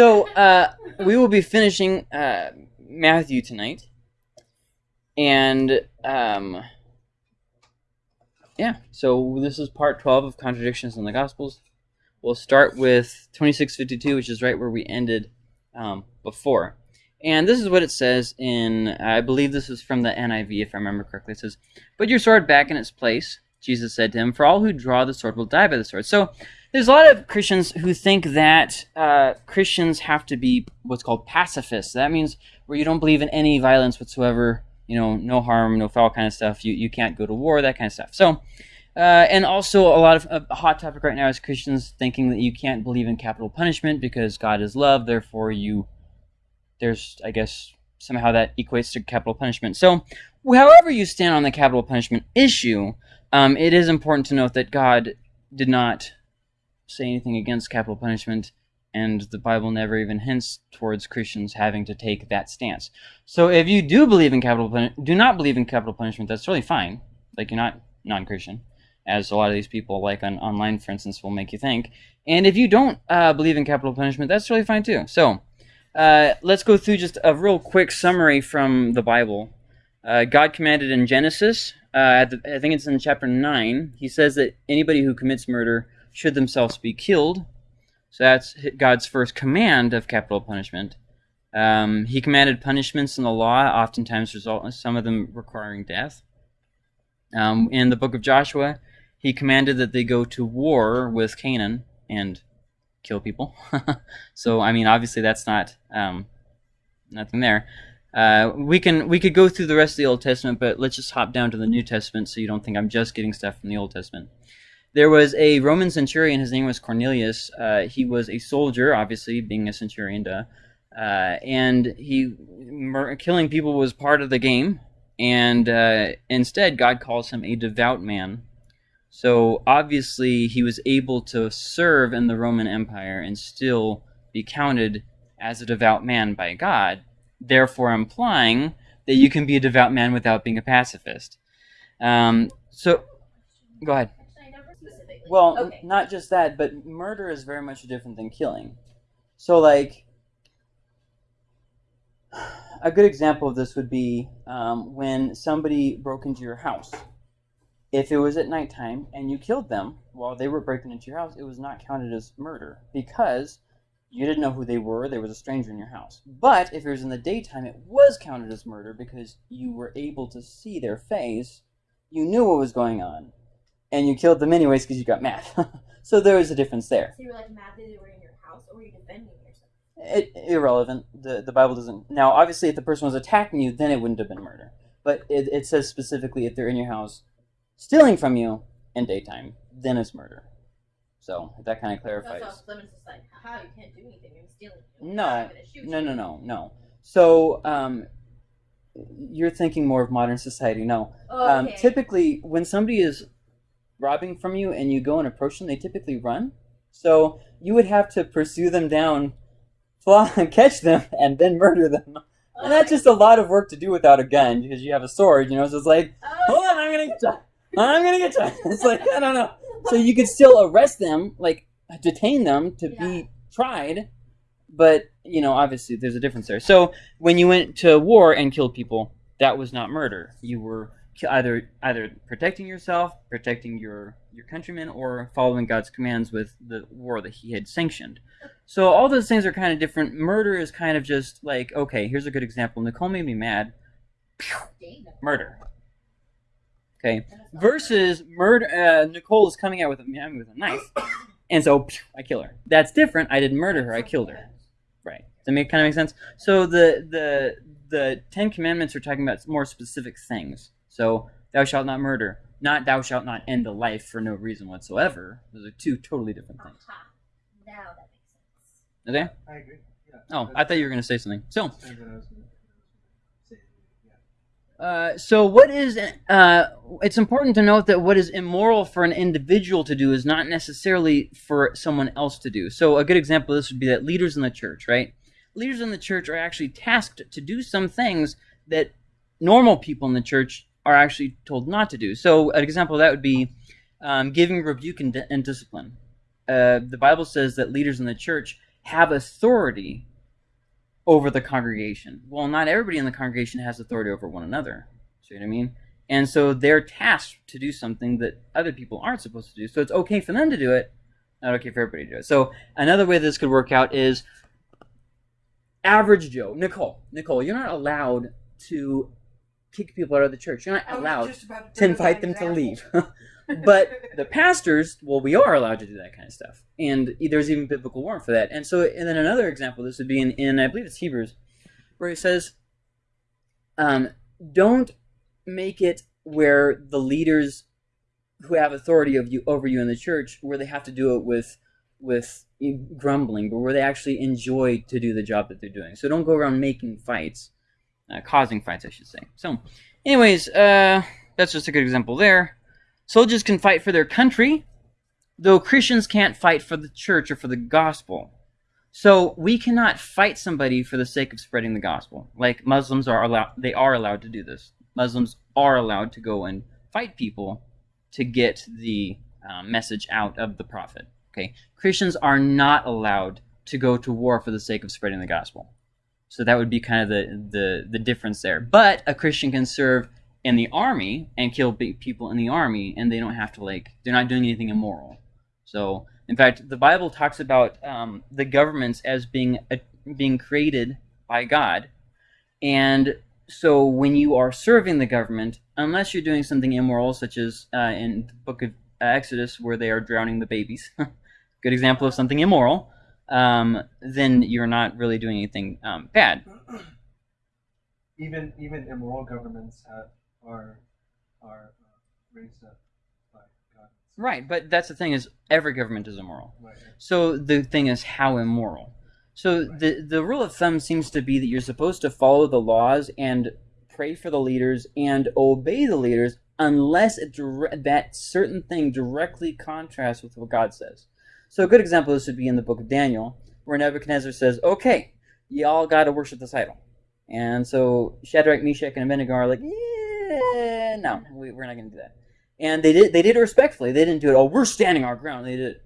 So uh, we will be finishing uh, Matthew tonight, and um, yeah. So this is part twelve of contradictions in the Gospels. We'll start with twenty six fifty two, which is right where we ended um, before. And this is what it says in, I believe this is from the NIV, if I remember correctly. It says, Put your sword back in its place, Jesus said to him, for all who draw the sword will die by the sword. So there's a lot of Christians who think that uh, Christians have to be what's called pacifists. That means where you don't believe in any violence whatsoever, you know, no harm, no foul kind of stuff. You, you can't go to war, that kind of stuff. So, uh, and also a lot of a hot topic right now is Christians thinking that you can't believe in capital punishment because God is love, therefore you there's, I guess, somehow that equates to capital punishment. So, however you stand on the capital punishment issue, um, it is important to note that God did not say anything against capital punishment, and the Bible never even hints towards Christians having to take that stance. So, if you do believe in capital, puni- do not believe in capital punishment, that's really fine. Like you're not non-Christian, as a lot of these people, like on online, for instance, will make you think. And if you don't uh, believe in capital punishment, that's really fine too. So. Uh, let's go through just a real quick summary from the Bible. Uh, God commanded in Genesis, uh, the, I think it's in chapter 9, he says that anybody who commits murder should themselves be killed. So that's God's first command of capital punishment. Um, he commanded punishments in the law, oftentimes result some of them requiring death. Um, in the book of Joshua, he commanded that they go to war with Canaan and kill people. so I mean, obviously that's not um, nothing there. Uh, we can we could go through the rest of the Old Testament, but let's just hop down to the New Testament so you don't think I'm just getting stuff from the Old Testament. There was a Roman centurion. His name was Cornelius. Uh, he was a soldier, obviously being a centurion, duh. Uh, and he killing people was part of the game. And uh, instead, God calls him a devout man so obviously, he was able to serve in the Roman Empire and still be counted as a devout man by God, therefore implying that you can be a devout man without being a pacifist. Um, so, go ahead. Well, okay. not just that, but murder is very much different than killing. So, like, a good example of this would be um, when somebody broke into your house if it was at nighttime and you killed them while they were breaking into your house, it was not counted as murder because you didn't know who they were. There was a stranger in your house. But if it was in the daytime, it was counted as murder because you were able to see their face. You knew what was going on. And you killed them anyways because you got mad. so there was a difference there. So you were like mad that they were in your house or were you defending yourself? It, irrelevant. The, the Bible doesn't. Now, obviously, if the person was attacking you, then it wouldn't have been murder. But it, it says specifically if they're in your house stealing from you in daytime, then it's murder. So that kind of clarifies. So, so just like, haha, you can't do anything. You're stealing. No, no, no, no, no. So um, you're thinking more of modern society. No. Oh, um, okay. um, typically, when somebody is robbing from you and you go and approach them, they typically run. So you would have to pursue them down, fly, catch them, and then murder them. And that's just a lot of work to do without a gun because you have a sword, you know. So it's like, hold on, I'm gonna. get you. I'm gonna get you. It's like I don't know. So you could still arrest them, like detain them to yeah. be tried, but you know, obviously there's a difference there. So when you went to war and killed people, that was not murder. You were either either protecting yourself, protecting your your countrymen, or following God's commands with the war that He had sanctioned. So all those things are kind of different. Murder is kind of just like okay, here's a good example. Nicole made me mad. Murder. Okay. Versus murder. Uh, Nicole is coming out with a with a knife, and so I kill her. That's different. I didn't murder her. I killed her. Right. Does that make kind of make sense? So the the the Ten Commandments are talking about more specific things. So thou shalt not murder, not thou shalt not end a life for no reason whatsoever. Those are two totally different things. Now that makes sense. Okay. I agree. Yeah. Oh, I thought you were going to say something. So. Uh, so what is uh, it's important to note that what is immoral for an individual to do is not necessarily for someone else to do so a good example of this would be that leaders in the church right leaders in the church are actually tasked to do some things that normal people in the church are actually told not to do so an example of that would be um, giving rebuke and, and discipline uh, the bible says that leaders in the church have authority over the congregation. Well, not everybody in the congregation has authority over one another. See what I mean? And so they're tasked to do something that other people aren't supposed to do. So it's okay for them to do it, not okay for everybody to do it. So another way this could work out is average Joe, Nicole. Nicole, you're not allowed to kick people out of the church. You're not I allowed to invite them to leave. but the pastors, well, we are allowed to do that kind of stuff, and there's even biblical warrant for that. And so, and then another example, this would be in, in I believe it's Hebrews, where it says, um, "Don't make it where the leaders who have authority of you over you in the church, where they have to do it with with grumbling, but where they actually enjoy to do the job that they're doing. So don't go around making fights, uh, causing fights, I should say. So, anyways, uh, that's just a good example there." Soldiers can fight for their country, though Christians can't fight for the church or for the gospel. So we cannot fight somebody for the sake of spreading the gospel. Like Muslims are allowed, they are allowed to do this. Muslims are allowed to go and fight people to get the uh, message out of the prophet. Okay, Christians are not allowed to go to war for the sake of spreading the gospel. So that would be kind of the the, the difference there. But a Christian can serve in the army and kill people in the army, and they don't have to like they're not doing anything immoral. So, in fact, the Bible talks about um, the governments as being uh, being created by God, and so when you are serving the government, unless you're doing something immoral, such as uh, in the book of Exodus where they are drowning the babies, good example of something immoral, um, then you're not really doing anything um, bad. even even immoral governments have, are are uh, raised up by God. Right, but that's the thing is every government is immoral. Right. So the thing is how immoral. So the the rule of thumb seems to be that you're supposed to follow the laws and pray for the leaders and obey the leaders unless it dire- that certain thing directly contrasts with what God says. So a good example of this would be in the book of Daniel, where Nebuchadnezzar says, "Okay, y'all got to worship this idol," and so Shadrach, Meshach, and Abednego are like, "Yeah, no, we, we're not going to do that." And they did they did it respectfully. They didn't do it. Oh, we're standing our ground. They did. it,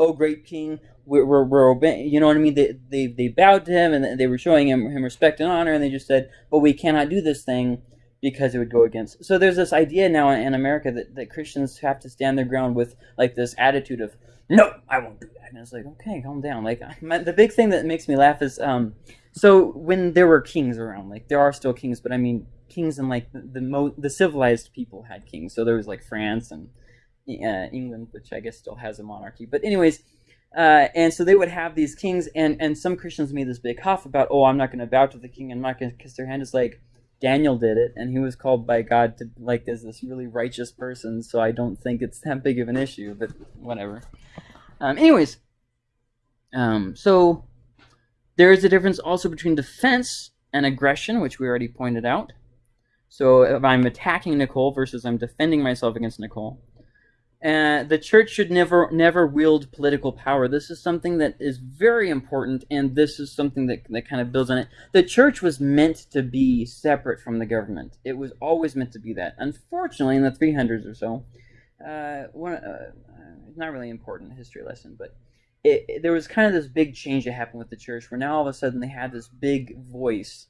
Oh, great king, we're, we're, we're obeying. You know what I mean? They, they they bowed to him and they were showing him him respect and honor, and they just said, "But we cannot do this thing." Because it would go against. So there's this idea now in America that, that Christians have to stand their ground with like this attitude of, no, I won't do that. And it's like, okay, calm down. Like my, the big thing that makes me laugh is, um, so when there were kings around, like there are still kings, but I mean kings and like the the, mo- the civilized people had kings. So there was like France and uh, England, which I guess still has a monarchy. But anyways, uh, and so they would have these kings, and and some Christians made this big huff about, oh, I'm not going to bow to the king, I'm not going to kiss their hand. It's like Daniel did it, and he was called by God to like as this really righteous person. So I don't think it's that big of an issue, but whatever. Um, anyways, um, so there is a difference also between defense and aggression, which we already pointed out. So if I'm attacking Nicole versus I'm defending myself against Nicole. Uh, the church should never never wield political power. This is something that is very important, and this is something that, that kind of builds on it. The church was meant to be separate from the government. It was always meant to be that. Unfortunately, in the 300s or so, uh, one, uh, it's not really important history lesson, but it, it- there was kind of this big change that happened with the church, where now all of a sudden they had this big voice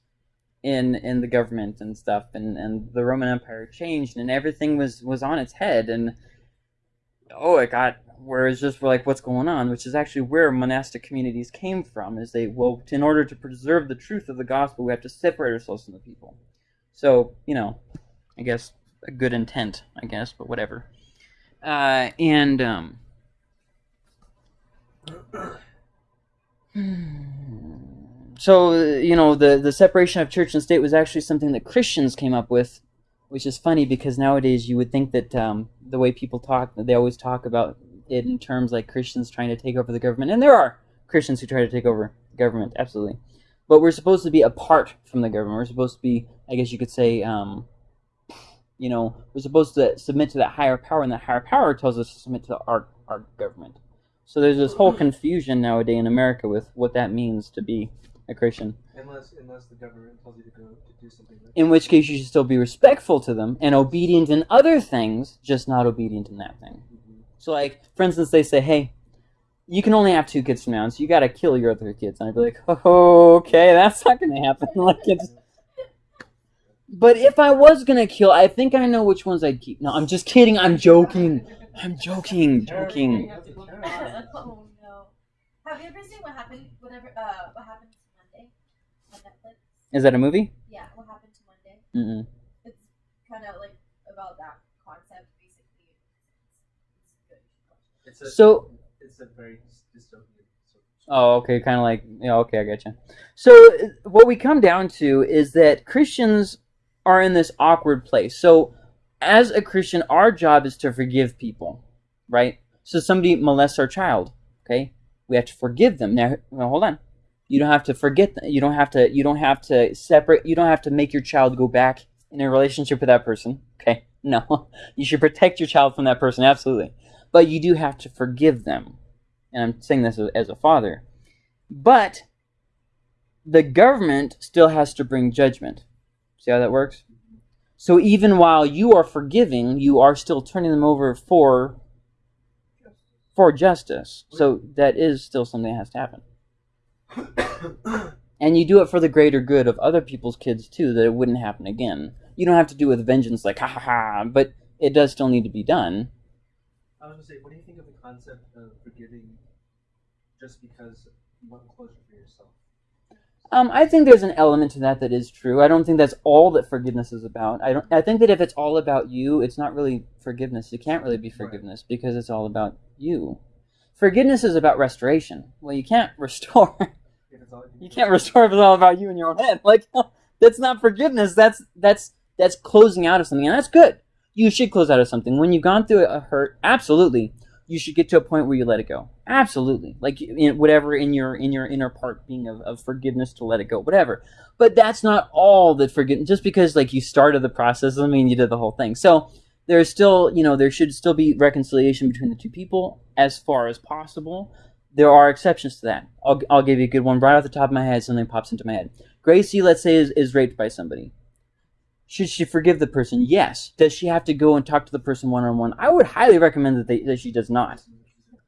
in in the government and stuff, and, and the Roman Empire changed, and everything was was on its head, and oh, it got where it's just like what's going on, which is actually where monastic communities came from. Is they well, in order to preserve the truth of the gospel, we have to separate ourselves from the people. So you know, I guess a good intent, I guess, but whatever. Uh, and um, so you know, the the separation of church and state was actually something that Christians came up with which is funny because nowadays you would think that um, the way people talk, they always talk about it in terms like Christians trying to take over the government, and there are Christians who try to take over the government, absolutely. But we're supposed to be apart from the government. We're supposed to be, I guess you could say, um, you know, we're supposed to submit to that higher power, and that higher power tells us to submit to our our government. So there's this whole confusion nowadays in America with what that means to be a Christian Unless unless the government tells you to go to do something. Like in which case you should still be respectful to them and obedient in other things, just not obedient in that thing. Mhm. So, like, for instance, they say, hey, you can only have two kids from now on, so you got to kill your other kids. And I'd be like, oh, okay, that's not gonna happen. like it's. But if I was gonna kill, I think I know which ones I'd keep. No, I'm just kidding. I'm joking. I'm joking. Joking. oh no. Have you ever seen what happened? Whatever. Uh, what happened to Monday on Netflix? Is that a movie? Yeah, what happened to Monday? Mm-mm. It's kind of like about that concept, basically. It's good. You should watch it. It's a, So it's a very dystopian. sort of- Oh, okay, kind of like yeah, okay, I getcha. So what we come down to is that Christians are in this awkward place. So as a Christian, our job is to forgive people, right? So somebody molests our child, okay? We have to forgive them. Now, well, hold on. You don't have to forget them. You don't have to. You don't have to separate. You don't have to make your child go back in a relationship with that person. Okay, no. You should protect your child from that person, absolutely. But you do have to forgive them and I'm saying this as- a father, but the government still has to bring judgment. See how that works? So even while you are forgiving, you are still turning them over for for justice. So that is still something that has to happen. And you do it for the greater good of other people's kids too, that it wouldn't happen again. You don't have to do it with vengeance like ha ha ha, but it does still need to be done. I was gonna say, what do you think of the concept of forgiving just because you want closure for yourself? Um, I think there's an element to that that is true. I don't think that's all that forgiveness is about. I don't. I think that if it's all about you, it's not really forgiveness. It can't really be forgiveness because it's all about you. Forgiveness is about restoration. Well, you can't restore. It's all, you can't restore if it's all about you in your own head. Like that's not forgiveness. That's that's that's closing out of something, and that's good. You should close out of something when you've gone through a hurt. Absolutely, you should get to a point where you let it go. Absolutely, like in, whatever in your in your inner part being of, of forgiveness to let it go, whatever. But that's not all that forgiveness. Just because like you started the process doesn't mean you did the whole thing. So there's still you know there should still be reconciliation between the two people as far as possible. There are exceptions to that. I'll, I'll give you a good one right off the top of my head. Something pops into my head. Gracie, let's say, is, is raped by somebody. Should she forgive the person? Yes. Does she have to go and talk to the person one on one? I would highly recommend that, they, that she does not.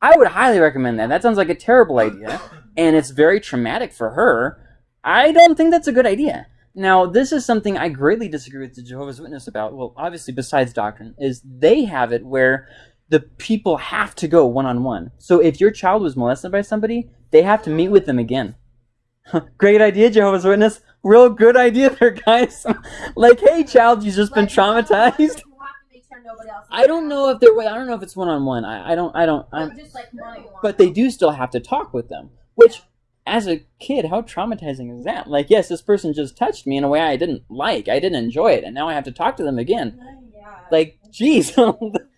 I would highly recommend that. That sounds like a terrible idea, and it's very traumatic for her. I don't think that's a good idea. Now, this is something I greatly disagree with the Jehovah's Witness about. Well, obviously, besides doctrine, is they have it where the people have to go one on one. So if your child was molested by somebody, they have to meet with them again. Great idea, Jehovah's Witness. Real good idea there, guys. like, hey, child, you've just been Like, know, traumatized. You have to make sure nobody else is I don't know if they're. I don't know if it's one on one. I I don't. I don't. I'm, But just like but they do still have to talk with them. Which, as a kid, how traumatizing is that? Like, yes, this person just touched me in a way I didn't like. I didn't enjoy it, and now I have to talk to them again. Yeah. Like, jeez.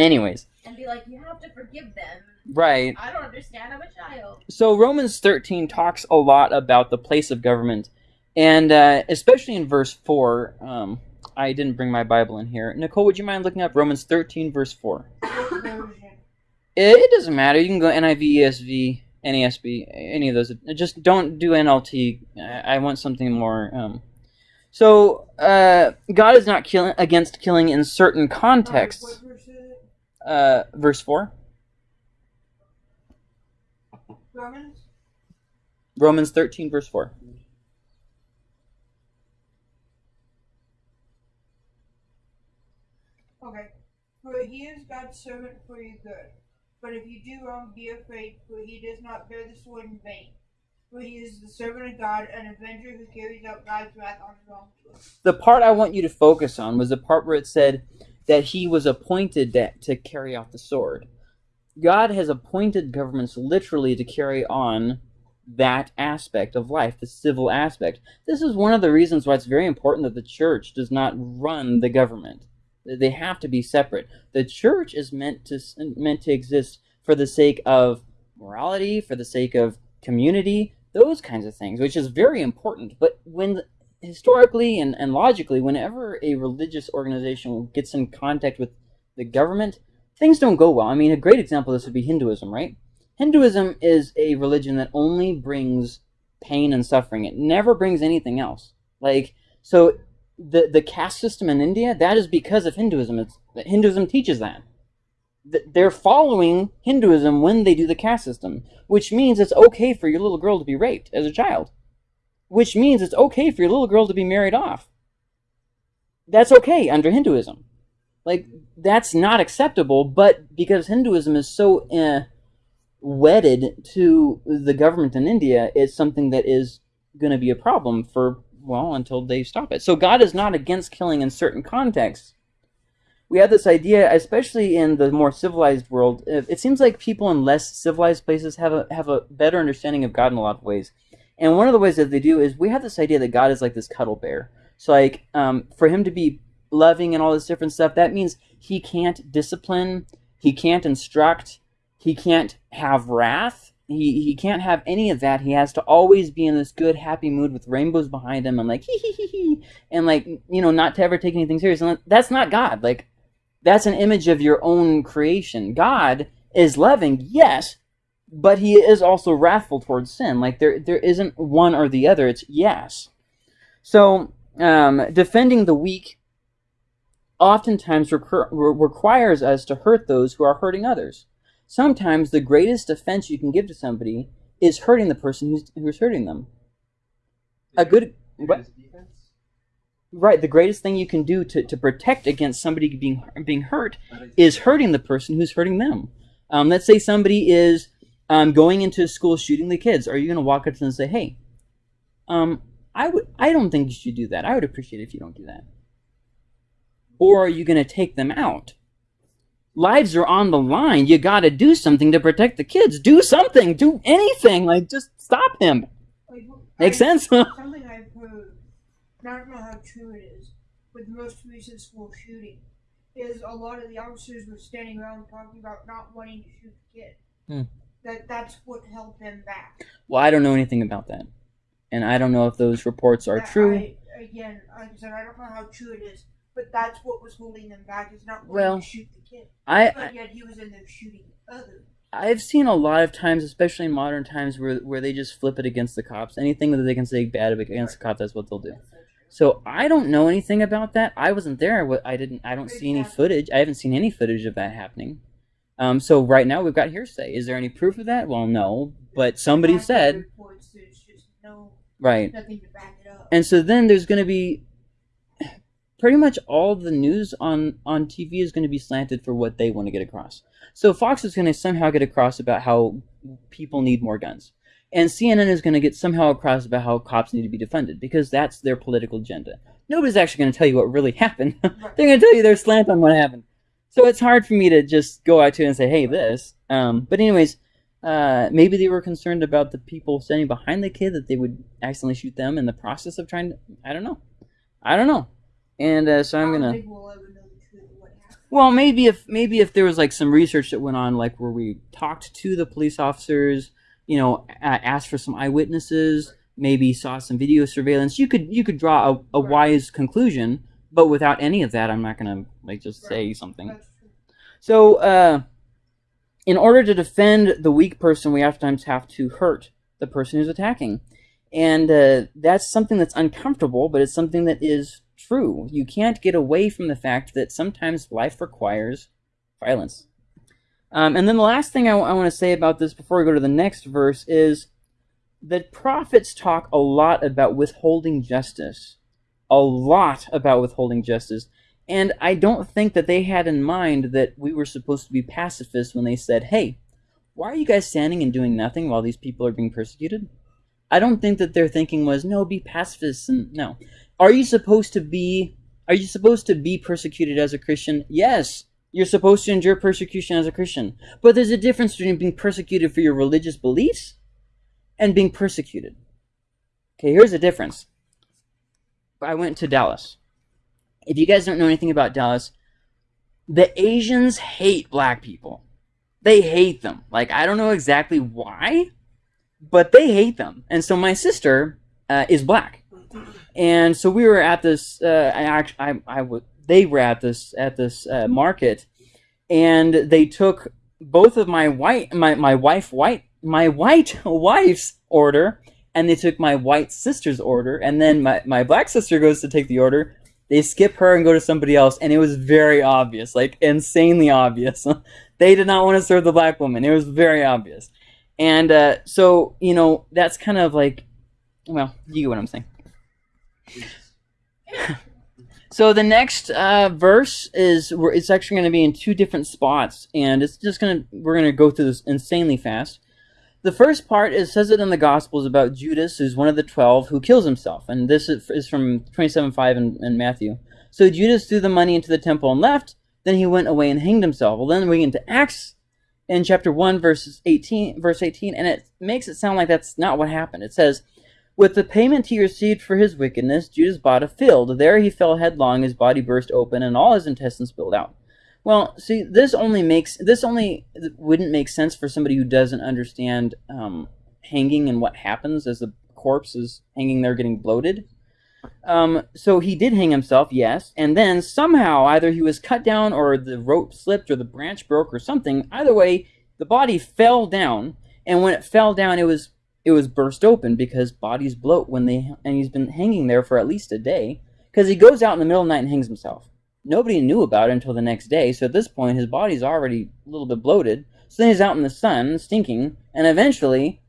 Anyways, and be like, you have to forgive them. right. I don't understand. I'm a child. So Romans 13 talks a lot about the place of government, and uh, especially in verse 4. Um, I didn't bring my Bible in here. Nicole, would you mind looking up Romans 13, verse 4? It, it doesn't matter. You can go NIV, ESV, NASB, any of those. Just don't do NLT. I I want something more. Um, so uh, God is not killing against killing in certain contexts. Uh, verse four, Romans? Romans thirteen, verse four. Okay. For he is God's servant for your good. But if you do wrong, be afraid, for he does not bear the sword in vain. For he is the servant of God, an avenger who carries out God's wrath on his own. The part I want you to focus on was the part where it said that he was appointed that, to carry out the sword. God has appointed governments literally to carry on that aspect of life, the civil aspect. This is one of the reasons why it's very important that the church does not run the government. They have to be separate. The church is meant to meant to exist for the sake of morality, for the sake of community, those kinds of things, which is very important. But when historically and, and logically, whenever a religious organization gets in contact with the government, things don't go well. I mean, a great example of this would be Hinduism, right? Hinduism is a religion that only brings pain and suffering. It never brings anything else. Like, so the, the caste system in India, that is because of Hinduism. It's, Hinduism teaches that. they're following Hinduism when they do the caste system, which means it's okay for your little girl to be raped as a child, which means it's okay for your little girl to be married off. That's okay under Hinduism. Like that's not acceptable, but because Hinduism is so uh, wedded to the government in India, it's something that is going to be a problem for well until they stop it. So God is not against killing in certain contexts. We have this idea, especially in the more civilized world. It it seems like people in less civilized places have a have a better understanding of God in a lot of ways. And one of the ways that they do is we have this idea that God is like this cuddle bear. So like um, for him to be loving and all this different stuff, that means he can't discipline, he can't instruct, he can't have wrath, he, he can't have any of that. He has to always be in this good, happy mood with rainbows behind him and like hee hee hee hee, and like you know not to ever take anything serious. And that's not God. Like that's an image of your own creation. God is loving, yes, but he is also wrathful towards sin. Like there there isn't one or the other. It's yes. So um, defending the weak oftentimes recur- requires us to hurt those who are hurting others. Sometimes the greatest offense you can give to somebody is hurting the person who's, who's hurting them. A good what? Right. The greatest thing you can do to, to protect against somebody being being hurt is hurting the person who's hurting them. Um, let's say somebody is um, going into a school shooting the kids. Are you going to walk up to them and say, "Hey, um, I would, I don't think you should do that. I would appreciate it if you don't do that." Or are you going to take them out? Lives are on the line. You got to do something to protect the kids. Do something. Do anything. Like just stop him. Like, Makes I- sense? Something I've heard, and I don't know how true it is, with the most recent school shooting, is a lot of the officers were standing around talking about not wanting to shoot the kid. Hmm. That that's what held them back. well, I don't know anything about that, and I don't know if those reports are That true. I, again, like I said, I don't know how true it is, but that's what was holding them back is not Well, to shoot the kid. I, I But yet he was in there shooting others. I've seen a lot of times, especially in modern times, where where they just flip it against the cops. Anything that they can say bad against the cops, that's what they'll do. So I don't know anything about that. I wasn't there. I didn't. I don't see any footage. I haven't seen any footage of that happening. Um, so right now we've got hearsay. Is there any proof of that? Well, no. But somebody said reports, no right. nothing to back it up. And so then there's going to be pretty much all the news on on TV is going to be slanted for what they want to get across. So Fox is going to somehow get across about how people need more guns. And CNN is going to get somehow across about how cops need to be defunded because that's their political agenda. Nobody's actually going to tell you what really happened. Right. They're going to tell you their slant on what happened. So it's hard for me to just go out to it and say, "Hey, this." Um, but anyways, uh, maybe they were concerned about the people standing behind the kid that they would accidentally shoot them in the process of trying to. I don't know. I don't know. And uh, so I'm gonna. we'll ever know the truth of what happened. Well, maybe if maybe if there was like some research that went on, like where we talked to the police officers, you know, asked for some eyewitnesses, maybe saw some video surveillance, you could you could draw a, a Right. wise conclusion. But without any of that, I'm not gonna like just say something. So, uh, in order to defend the weak person, we oftentimes have to hurt the person who's attacking. And uh, that's something that's uncomfortable, but it's something that is true. You can't get away from the fact that sometimes life requires violence. Um, and then the last thing I want to say about this before we go to the next verse is that prophets talk a lot about withholding justice. A lot about withholding justice. And I don't think that they had in mind that we were supposed to be pacifists when they said, hey, why are you guys standing and doing nothing while these people are being persecuted? I don't think that their thinking was, no, be pacifists and no. Are you supposed to be are you supposed to be persecuted as a Christian? Yes. You're supposed to endure persecution as a Christian. But there's a difference between being persecuted for your religious beliefs and being persecuted. Okay, here's the difference. I went to Dallas. If you guys don't know anything about Dallas, the Asians hate black people. They hate them. Like, I don't know exactly why, but they hate them. And so my sister uh, is black. And so we were at this, uh, I actually, I, I w- they were at this, at this uh, market, and they took both of my white, my, my wife white, my white wife's order, and they took my white sister's order, and then my, my black sister goes to take the order, They skip her and go to somebody else, and it was very obvious, like insanely obvious. they did not want to serve the black woman. It was very obvious. And uh, so, you know, that's kind of like, well, you get what I'm saying. So the next uh, verse is it's actually going to be in two different spots, and it's just gonna we're gonna go through this insanely fast. The first part is says it in the Gospels about Judas, who's one of the twelve, who kills himself, and this is, from 27.5 in, in Matthew. So Judas threw the money into the temple and left. Then he went away and hanged himself. Well, then we get into Acts in chapter one, verses eighteen, verse eighteen, and it makes it sound like that's not what happened. It says. With the payment he received for his wickedness, Judas bought a field. There he fell headlong, his body burst open, and all his intestines spilled out. Well, see, this only makes this only wouldn't make sense for somebody who doesn't understand um, hanging and what happens as the corpse is hanging there getting bloated. Um, so he did hang himself, yes, and then somehow either he was cut down or the rope slipped or the branch broke or something. Either way, the body fell down, and when it fell down, it was it was burst open because bodies bloat when they and he's been hanging there for at least a day because he goes out in the middle of the night and hangs himself nobody knew about it until the next day so at this point his body's already a little bit bloated so then he's out in the sun stinking and eventually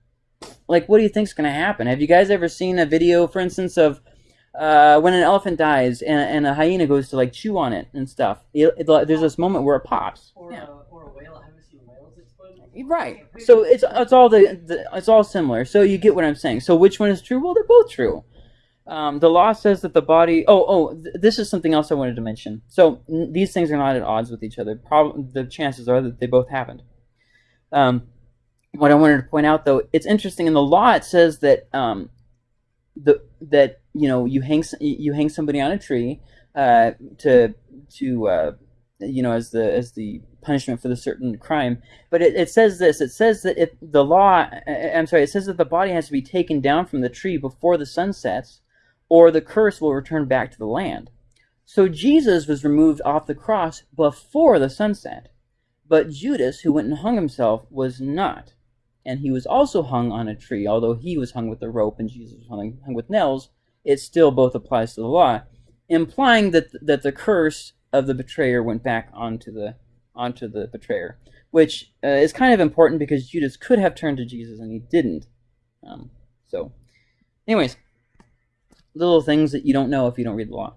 like what do you think's going to happen have you guys ever seen a video for instance of uh, when an elephant dies and, and, a hyena goes to like chew on it and stuff it, it, there's this moment where it pops Or, Yeah. uh, or a whale. I haven't seen whales explode. Right. So it's it's all the, the it's all similar. So you get what I'm saying. So which one is true? Well, they're both true. Um, the law says that the body. Oh, oh, th- this is something else I wanted to mention. So these things are not at odds with each other. Prob- the chances are that they both happened. Um, what I wanted to point out, though, it's interesting. In the law, it says that um, the that you know you hang you hang somebody on a tree uh, to to uh, you know as the as the punishment for the certain crime but it, it says this it says that if the law i'm sorry it says that the body has to be taken down from the tree before the sun sets or the curse will return back to the land. So jesus was removed off the cross before the sunset but judas who went and hung himself was not. And he was also hung on a tree. Although he was hung with a rope and jesus was hung, hung with nails it still both applies to the law implying that that the curse of the betrayer went back onto the onto the betrayer, which uh, is kind of important because Judas could have turned to Jesus and he didn't. Um, so, anyways, little things that you don't know if you don't read the law.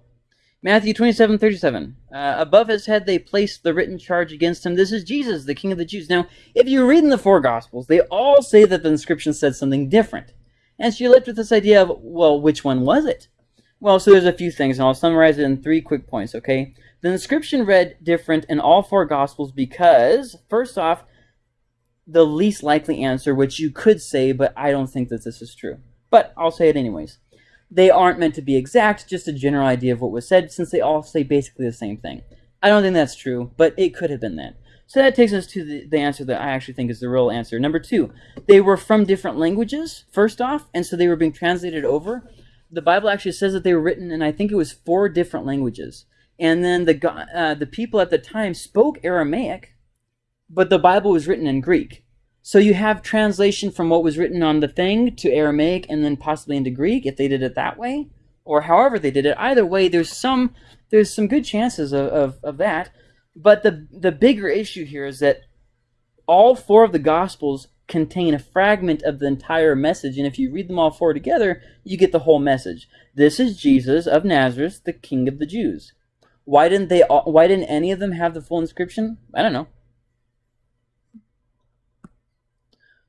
Matthew twenty-seven thirty-seven. Uh, above his head they placed the written charge against him. This is Jesus, the King of the Jews. Now, if you read in the four Gospels, they all say that the inscription said something different. And you're left with this idea of, well, which one was it? Well, so there's a few things, and I'll summarize it in three quick points, okay? The inscription read different in all four Gospels because, first off, the least likely answer, which you could say, but I don't think that this is true. But I'll say it anyways. They aren't meant to be exact, just a general idea of what was said, since they all say basically the same thing. I don't think that's true, but it could have been that. So that takes us to the, the answer that I actually think is the real answer. Number two, they were from different languages, first off, and so they were being translated over. The Bible actually says that they were written in, I think it was four different languages and then the uh, the people at the time spoke Aramaic, but the Bible was written in Greek. So you have translation from what was written on the thing to Aramaic, and then possibly into Greek if they did it that way, or however they did it. Either way, there's some there's some good chances of, of, of that. But the the bigger issue here is that all four of the Gospels contain a fragment of the entire message, and if you read them all four together, you get the whole message. This is Jesus of Nazareth, the King of the Jews. Why didn't they? all Why didn't any of them have the full inscription? I don't know.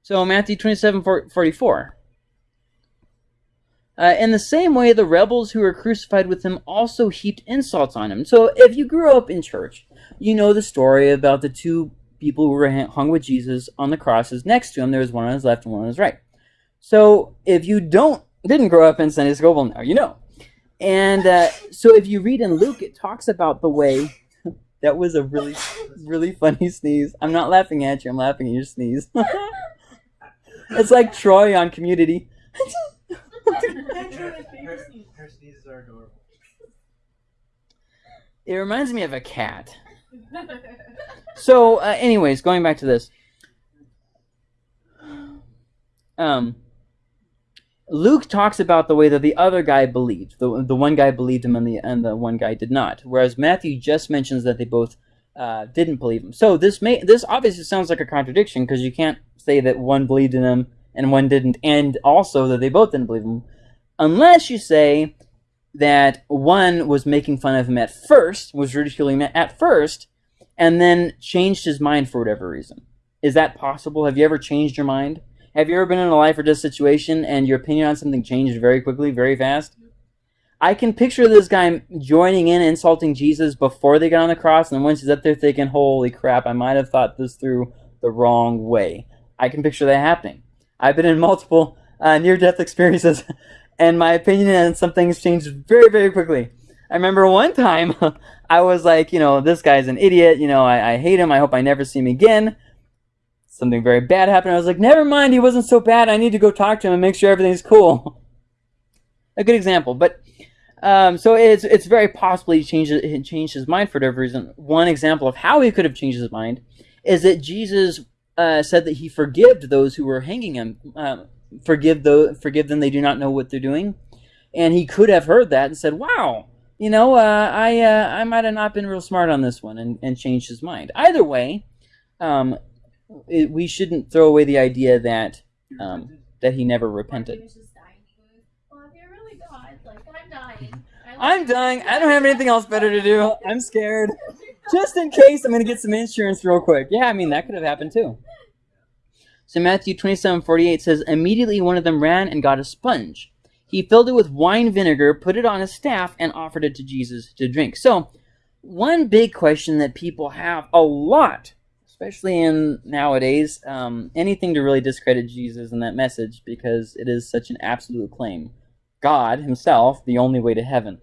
So Matthew twenty-seven forty-four. Uh, in the same way, the rebels who were crucified with him also heaped insults on him. So, if you grew up in church, you know the story about the two people who were hung with Jesus on the crosses. Next to him, there was one on his left and one on his right. So, if you don't didn't grow up in Sunday school, well, now you know. And uh, so, if you read in Luke, it talks about the way that was a really, really funny sneeze. I'm not laughing at you. I'm laughing at your sneeze. it's like Troy on Community. Her, her, her sneezes are adorable. It reminds me of a cat. So, uh, anyways, going back to this. Um, Luke talks about the way that the other guy believed. The, the one guy believed him and the and the one guy did not. Whereas Matthew just mentions that they both uh, didn't believe him. So this may this obviously sounds like a contradiction because you can't say that one believed in him and one didn't, and also that they both didn't believe him, unless you say that one was making fun of him at first, was ridiculing him at first, and then changed his mind for whatever reason. Is that possible? Have you ever changed your mind? Have you ever been in a life or death situation and your opinion on something changed very quickly, very fast? I can picture this guy joining in, insulting Jesus before they got on the cross, and then once he's up there thinking, holy crap, I might have thought this through the wrong way. I can picture that happening. I've been in multiple uh, near-death experiences, and my opinion on some things changed very, very quickly. I remember one time I was like, you know, this guy's an idiot. You know, I, I hate him. I hope I never see him again. Something very bad happened. I was like, never mind. He wasn't so bad. I need to go talk to him and make sure everything's cool. A good example, but um, so it's it's very possible he changed he changed his mind for whatever reason. One example of how he could have changed his mind is that Jesus uh, said that he forgave those who were hanging him. Uh, forgive those, forgive them. They do not know what they're doing. And he could have heard that and said, "Wow, you know, uh, I uh, I might have not been real smart on this one," and, and changed his mind. Either way, um, it, we shouldn't throw away the idea that um, that he never repented. He was just dying. He goes, well, if you're really God, like, I'm dying. I I'm dying. I don't have anything else better to do. I'm scared. Just in case, I'm going to get some insurance real quick. Yeah, I mean, that could have happened too. So Matthew 27, 48 says, Immediately one of them ran and got a sponge. He filled it with wine vinegar, put it on a staff, and offered it to Jesus to drink. So, one big question that people have a lot, especially in nowadays, um, anything to really discredit Jesus and that message because it is such an absolute claim. God himself, the only way to heaven.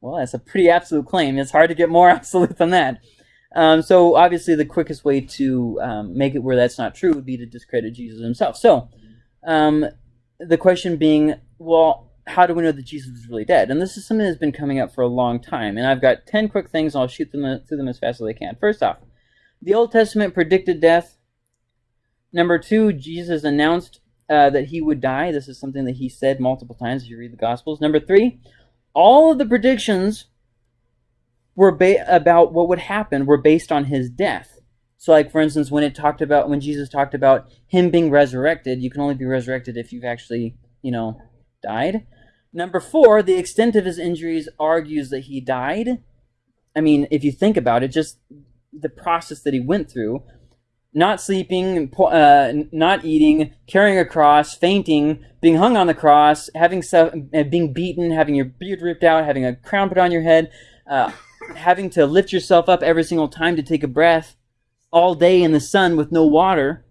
Well, that's a pretty absolute claim. It's hard to get more absolute than that. Um, so obviously, the quickest way to um, make it where that's not true would be to discredit Jesus himself. So, um, the question being, well, how do we know that Jesus was really dead? And this is something that's been coming up for a long time. And I've got ten quick things. And I'll shoot them uh, through them as fast as I can. First off, the Old Testament predicted death. Number two, Jesus announced uh, that he would die. This is something that he said multiple times if you read the Gospels. Number three, all of the predictions were about what would happen were based on his death. So, like for instance, when it talked about when Jesus talked about him being resurrected, you can only be resurrected if you've actually, you know, died. Number four, the extent of his injuries argues that he died. I mean, if you think about it, just the process that he went through not sleeping, uh, not eating, carrying a cross, fainting, being hung on the cross, having stuff, uh, being beaten, having your beard ripped out, having a crown put on your head, uh, having to lift yourself up every single time to take a breath, all day in the sun with no water.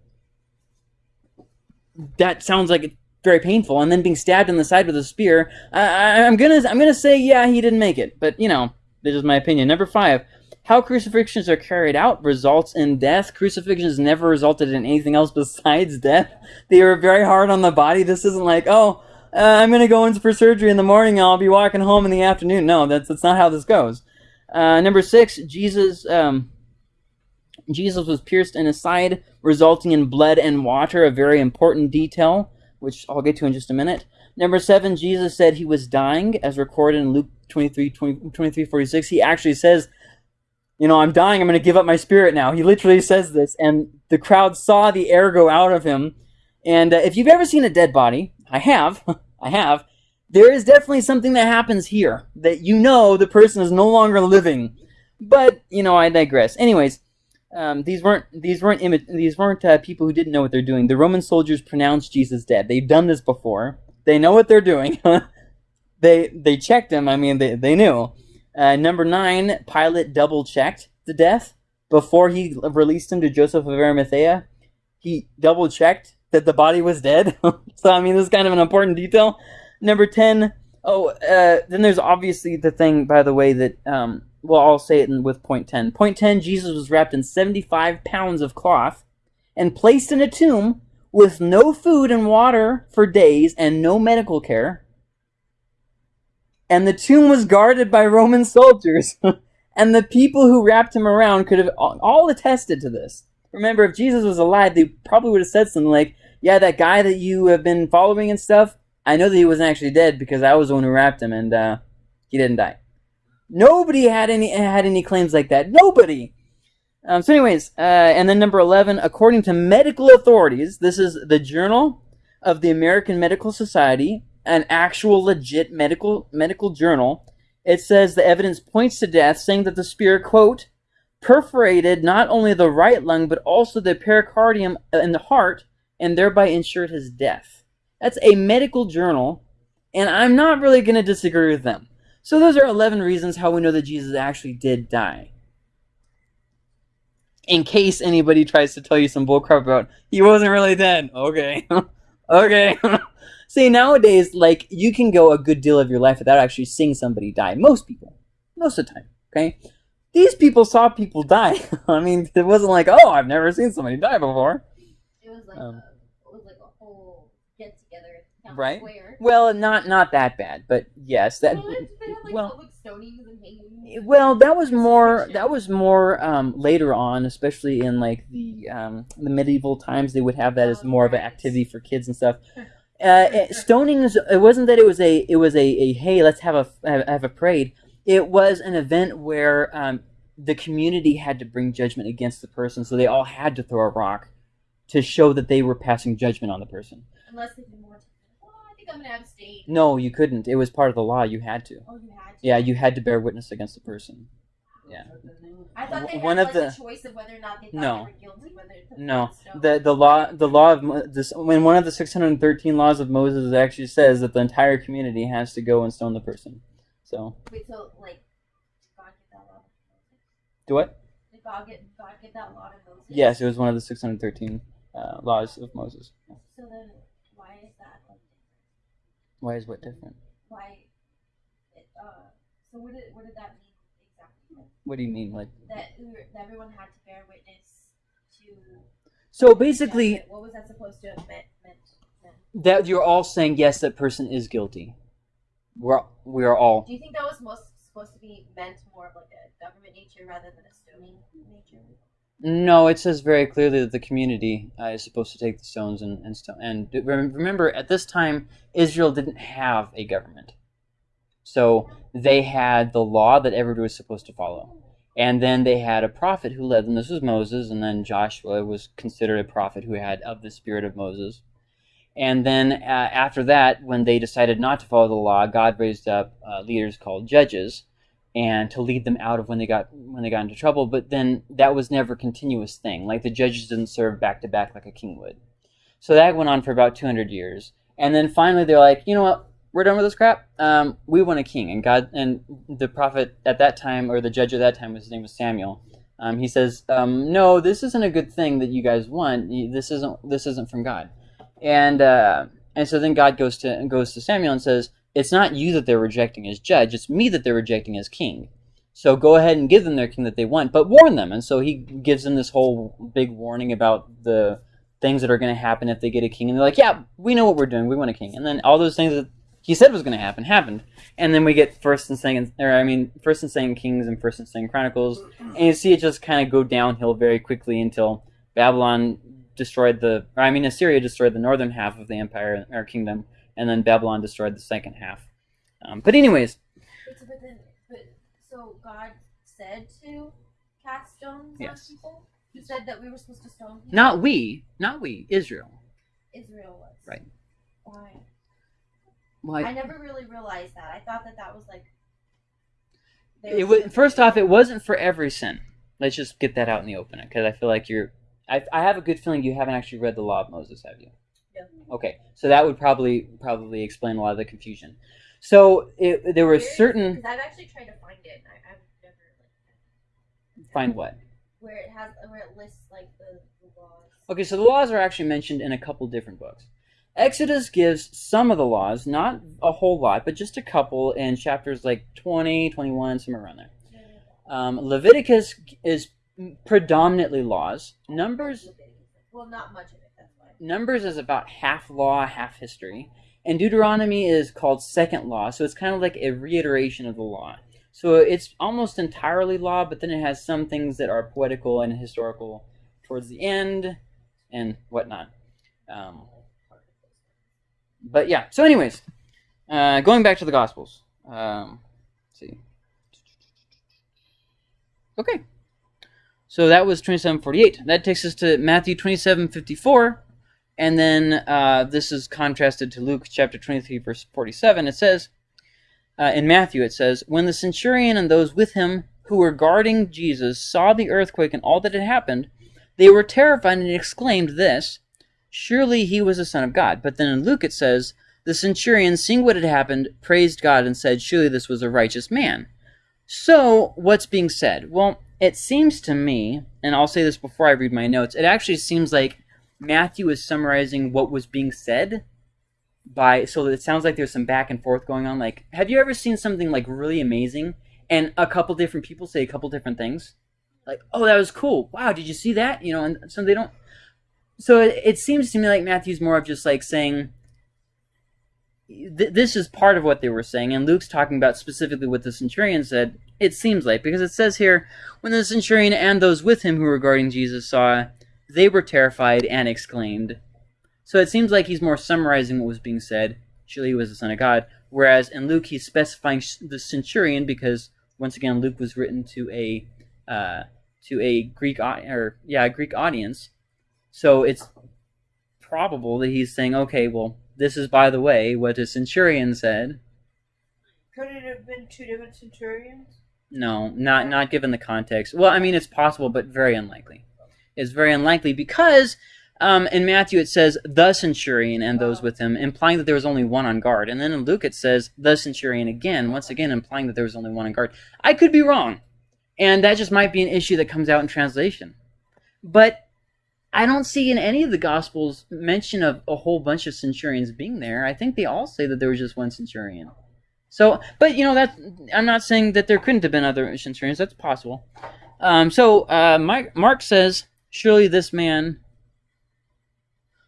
That sounds like it's very painful. And then being stabbed in the side with a spear. I, I, I'm gonna, I'm gonna say, yeah, he didn't make it. But you know, this is my opinion. Number five. How crucifixions are carried out results in death. Crucifixions never resulted in anything else besides death. They were very hard on the body. This isn't like, oh, uh, I'm going to go in for surgery in the morning I'll be walking home in the afternoon. No, that's, that's not how this goes. Uh, number six, Jesus, um, Jesus was pierced in his side, resulting in blood and water, a very important detail, which I'll get to in just a minute. Number seven, Jesus said he was dying, as recorded in Luke 23, 20, 23 46. He actually says, you know, I'm dying. I'm going to give up my spirit now. He literally says this, and the crowd saw the air go out of him. And uh, if you've ever seen a dead body, I have, I have, there is definitely something that happens here that you know the person is no longer living. But you know, I digress. Anyways, um, these weren't these weren't these weren't uh, people who didn't know what they're doing. The Roman soldiers pronounced Jesus dead. They've done this before. They know what they're doing. they they checked him. I mean, they they knew. Uh, number nine, Pilate double checked the death before he released him to Joseph of Arimathea. He double checked that the body was dead. so I mean, this is kind of an important detail. Number ten. Oh, uh, then there's obviously the thing, by the way, that um, well, I'll say it in, with point ten. Point ten: Jesus was wrapped in seventy-five pounds of cloth and placed in a tomb with no food and water for days and no medical care and the tomb was guarded by Roman soldiers. and the people who wrapped him around could have all attested to this. Remember, if Jesus was alive, they probably would have said something like, Yeah, that guy that you have been following and stuff, I know that he wasn't actually dead because I was the one who wrapped him, and uh, he didn't die. Nobody had any had any claims like that. Nobody. Um, so, anyways, uh, and then number eleven, according to medical authorities, this is the Journal of the American Medical Society, an actual legit medical medical journal. It says the evidence points to death, saying that the spear quote perforated not only the right lung but also the pericardium in the heart, and thereby ensured his death. That's a medical journal, and I'm not really going to disagree with them. So those are 11 reasons how we know that Jesus actually did die. In case anybody tries to tell you some bullcrap about he wasn't really dead. Okay. okay. See, nowadays, like, you can go a good deal of your life without actually seeing somebody die. Most people. Most of the time. Okay? These people saw people die. I mean, it wasn't like, oh, I've never seen somebody die before. It was like Um, a, it was like a whole get together Right. square. Well, not not that bad, but yes, that Well, it's- they had like well- public stonings and hangings. Well, that was more that was more um, later on, especially in like the um, the medieval times. They would have that as more of an activity for kids and stuff. Uh, it- stonings. It wasn't that it was a it was a, a hey let's have a have, a parade. It was an event where um, the community had to bring judgment against the person, so they all had to throw a rock to show that they were passing judgment on the person. Unless they didn't want to. Well, I think I'm gonna abstain. No, you couldn't. It was part of the law. You had to. Oh, you had to. Yeah, you had to bear witness against the person. Yeah. I thought they had One of like, the- a choice of whether or not they thought No. they were guilty, whether No, the the law the law of this when one of the 613 laws of Moses actually says that the entire community has to go and stone the person. So Wait, so like, God get that law? do what? Did God get God get that law to Moses? Yes, it was one of the 613 uh, laws of Moses. So then, why is that like? Why is what different? Why? It, uh, so what did what did that mean? What do you mean like? That, everyone had to bear witness to. So basically, judgment. what was that supposed to have meant? meant that you're all saying yes, that person is guilty. We're we are all Do you think that was most supposed to be meant more of like a government nature rather than a stoning nature? No, it says very clearly that the community uh, is supposed to take the stones and and stone. And remember, at this time, Israel didn't have a government, so they had the law that everybody was supposed to follow, and then they had a prophet who led them. This was Moses, and then Joshua was considered a prophet who had of the spirit of Moses. And then uh, after that, when they decided not to follow the law, God raised up uh, leaders called judges and to lead them out of when they got when they got into trouble. But then that was never a continuous thing. Like the judges didn't serve back to back like a king would. So that went on for about 200 years, and then finally they're like, you know what? We're done with this crap. Um, we want a king, and God and the prophet at that time, or the judge at that time, his name was Samuel. Um, he says, um, "No, this isn't a good thing that you guys want. This isn't this isn't from God." And uh, and so then God goes to goes to Samuel and says, "It's not you that they're rejecting as judge. It's me that they're rejecting as king. So go ahead and give them their king that they want, but warn them." And so he gives them this whole big warning about the things that are going to happen if they get a king. And they're like, "Yeah, we know what we're doing. We want a king." And then all those things that he said was going to happen happened. And then we get First and Second, or I mean, First and Second Kings and First and Second Chronicles, and you see it just kind of go downhill very quickly until Babylon destroyed the, or I mean, Assyria destroyed the northern half of the empire or kingdom, and then Babylon destroyed the second half. Um, but anyways, But, then, but so God said to cast stones Yes. on people. He said that we were supposed to stone people. not we, not we, Israel. Israel was. Right. Why? I never really realized that. I thought that that was like. it was, first off, it wasn't for every sin. Let's just get that out in the open, because I feel like you're. I, I have a good feeling you haven't actually read the Law of Moses, have you? No. Okay, so that would probably probably explain a lot of the confusion. So it, there were it? I've actually tried to find it. And I, I've never like Find what? where it has where it lists like the, the laws. Okay, so the laws are actually mentioned in a couple different books. Exodus gives some of the laws, not a whole lot, but just a couple in chapters like 20, 21, somewhere around there. Um, Leviticus is predominantly laws. Numbers Well, not much of it. That's why. Numbers is about half law, half history. And Deuteronomy is called second law, so it's kind of like a reiteration of the law. So it's almost entirely law, but then it has some things that are poetical and historical towards the end and whatnot. Um, but yeah. So, anyways, uh, going back to the Gospels. Um, see. Okay. So that was 2748. That takes us to Matthew 2754. And then uh, this is contrasted to Luke chapter 23, verse 47. It says, uh, in Matthew, it says, When the centurion and those with him who were guarding Jesus saw the earthquake and all that had happened, they were terrified and exclaimed this, Surely he was the Son of God. But then in Luke it says, The centurion, seeing what had happened, praised God and said, Surely this was a righteous man. So, what's being said? Well, it seems to me, and I'll say this before I read my notes, it actually seems like Matthew is summarizing what was being said by so it sounds like there's some back and forth going on. Like, have you ever seen something like really amazing and a couple different people say a couple different things? Like, oh, that was cool. Wow, did you see that? You know, and so they don't. So it, it seems to me like Matthew's more of just like saying, th- this is part of what they were saying, and Luke's talking about specifically what the centurion said. It seems like because it says here, when the centurion and those with him who were guarding Jesus saw, they were terrified and exclaimed. So it seems like he's more summarizing what was being said. Surely he was the Son of God. Whereas in Luke, he's specifying the centurion because once again, Luke was written to a uh, to a Greek or yeah, a Greek audience. So it's probable that he's saying, okay, well, this is by the way what a centurion said. Could it have been two different centurions? No, not not given the context. Well, I mean, it's possible, but very unlikely. It's very unlikely because um, in Matthew it says the centurion and those with him, implying that there was only one on guard. And then in Luke it says the centurion again, once again implying that there was only one on guard. I could be wrong, and that just might be an issue that comes out in translation. But I don't see in any of the Gospels mention of a whole bunch of centurions being there. I think they all say that there was just one centurion. So, but you know that I'm not saying that there couldn't have been other centurions. That's possible. Um, so uh, Mike, Mark says, surely this man.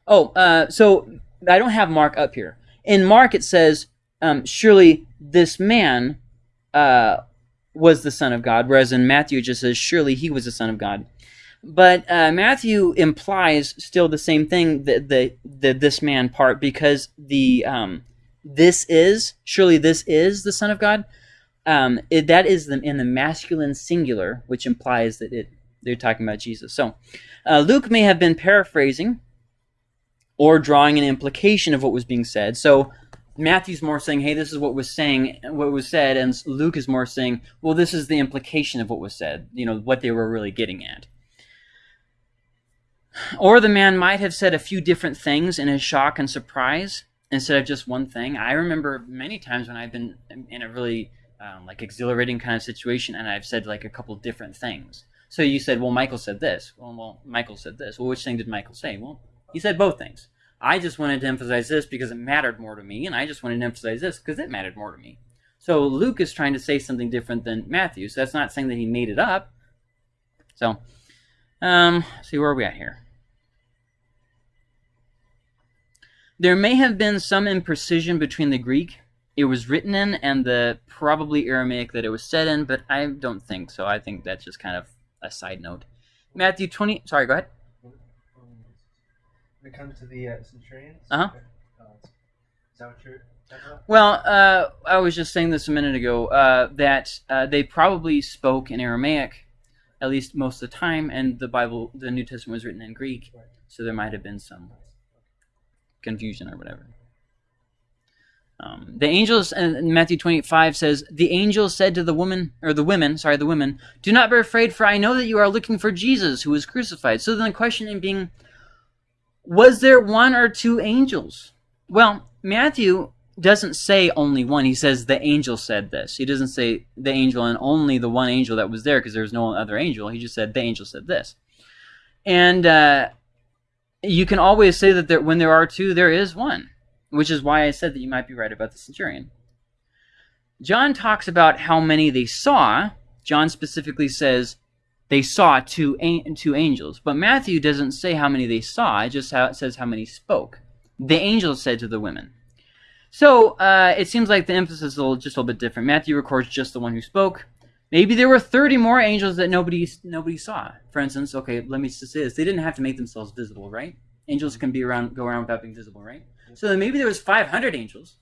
Oh, uh, so I don't have Mark up here. In Mark, it says, um, surely this man uh, was the Son of God, whereas in Matthew it just says, surely he was the Son of God. But uh, Matthew implies still the same thing, the, the, the this man part, because the um, this is surely this is the Son of God. Um, it, that is the, in the masculine singular, which implies that it they're talking about Jesus. So uh, Luke may have been paraphrasing or drawing an implication of what was being said. So Matthew's more saying, "Hey, this is what was saying, what was said," and Luke is more saying, "Well, this is the implication of what was said. You know what they were really getting at." Or the man might have said a few different things in his shock and surprise instead of just one thing. I remember many times when I've been in a really um, like exhilarating kind of situation and I've said like a couple different things. So you said, well, Michael said this. Well, well, Michael said this. Well, which thing did Michael say? Well, he said both things. I just wanted to emphasize this because it mattered more to me, and I just wanted to emphasize this because it mattered more to me. So Luke is trying to say something different than Matthew. So that's not saying that he made it up. So, um, see where are we at here? There may have been some imprecision between the Greek it was written in and the probably Aramaic that it was said in, but I don't think so. I think that's just kind of a side note. Matthew 20, sorry, go ahead. When it comes to the uh, centurions, Uh-huh. uh, is that what you're? Well, uh, I was just saying this a minute ago uh, that uh, they probably spoke in Aramaic, at least most of the time, and the Bible, the New Testament was written in Greek, Right. so there might have been some confusion or whatever. Um, the angels in Matthew 25 says, The angel said to the woman, or the women, sorry, the women, Do not be afraid, for I know that you are looking for Jesus who was crucified. So then the question being, was there one or two angels? Well, Matthew doesn't say only one. He says the angel said this. He doesn't say the angel and only the one angel that was there because there was no other angel. He just said the angel said this. And uh, you can always say that there, when there are two, there is one, which is why I said that you might be right about the centurion. John talks about how many they saw. John specifically says they saw two, two angels, but Matthew doesn't say how many they saw. It just says how many spoke. The angel said to the women. So uh, it seems like the emphasis is a little, just a little bit different. Matthew records just the one who spoke. Maybe there were 30 more angels that nobody nobody saw. For instance, okay, let me just say this: they didn't have to make themselves visible, right? Angels can be around, go around without being visible, right? So maybe there was 500 angels,